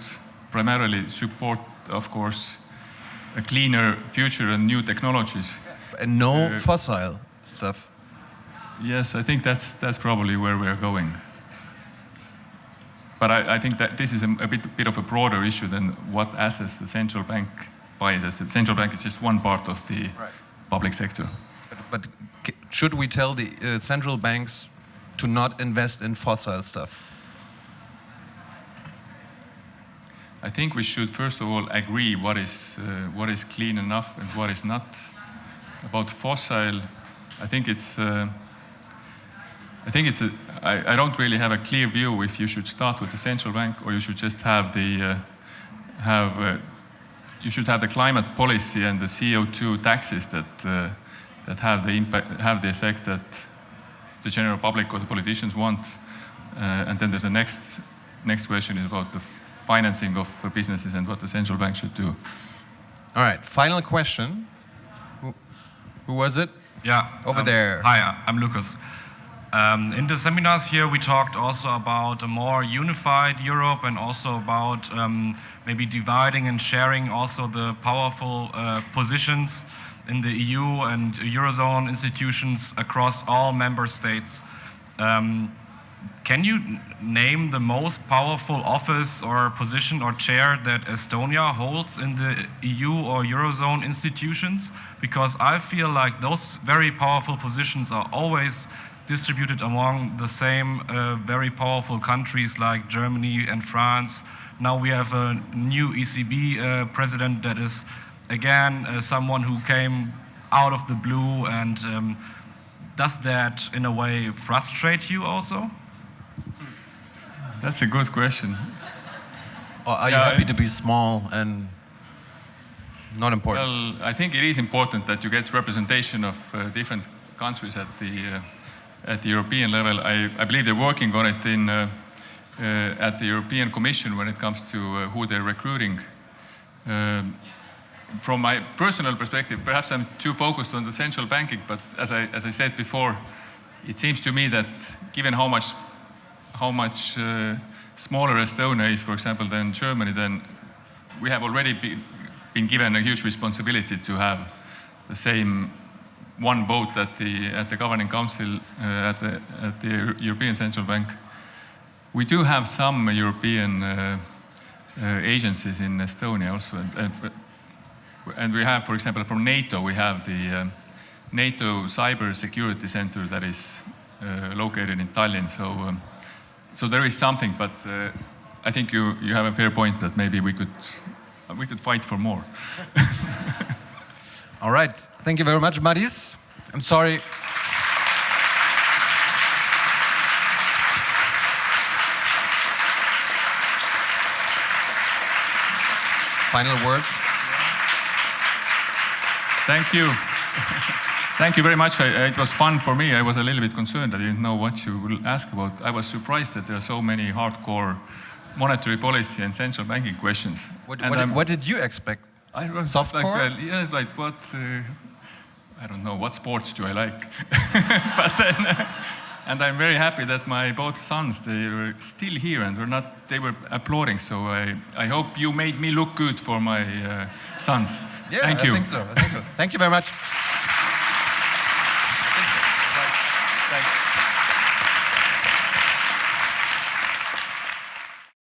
primarily support, of course, a cleaner future and new technologies. And no uh, fossil stuff. Yes, I think that's that's probably where we're going. But I, I think that this is a, a bit, bit, of a broader issue than what assets the central bank buys. As the central bank is just one part of the right. public sector. But, but, should we tell the uh, central banks to not invest in fossil stuff? I think we should first of all agree what is uh, what is clean enough and what is not. About fossil, I think it's. Uh, I think it's a, I, I don't really have a clear view if you should start with the central bank or you should just have the uh, have uh, you should have the climate policy and the CO2 taxes that uh, that have the impact have the effect that the general public or the politicians want. Uh, and then there's a next, next question is about the financing of businesses and what the central bank should do. All right, final question. Who, was it? Yeah. Over um, there. Hi, I'm Lucas. Um, in the seminars here, we talked also about a more unified Europe and also about um, maybe dividing and sharing also the powerful uh, positions in the EU and Eurozone institutions across all member states. Um, can you name the most powerful office or position or chair that Estonia holds in the EU or Eurozone institutions? Because I feel like those very powerful positions are always distributed among the same uh, very powerful countries like Germany and France. Now we have a new ECB uh, president that is, again, uh, someone who came out of the blue. And um, does that, in a way, frustrate you also? That's a good question. Or are you Yeah, happy to be small and not important? Well, I think it is important that you get representation of uh, different countries at the uh, at the European level. I, I believe they're working on it in uh, uh, at the European Commission when it comes to uh, who they're recruiting. Um, from my personal perspective, perhaps I'm too focused on the central banking, but as I as I said before, it seems to me that given how much how much uh, smaller Estonia is, for example, than Germany, then we have already be, been given a huge responsibility to have the same one vote at the at the governing council uh, at the at the European Central Bank. We do have some European uh, uh, agencies in Estonia also, and, and, and we have, for example, from NATO, we have the um, NATO Cyber Security Center that is uh, located in Tallinn. So, um, so there is something, but uh, I think you you have a fair point that maybe we could we could fight for more. [laughs] All right. Thank you very much, Madis. I'm sorry. Final words. Thank you. [laughs] Thank you very much. I, it was fun for me. I was a little bit concerned. I didn't know what you will ask about. I was surprised that there are so many hardcore monetary policy and central banking questions. What, what, did, what did you expect? I was Softcore? like, well, yeah, like what? Uh, I don't know. What sports do I like? [laughs] but then, uh, and I'm very happy that my both sons they were still here and were not. They were applauding. So I, I hope you made me look good for my uh, sons. Yeah, Thank I you. think so. I think so. Thank you very much. Thanks.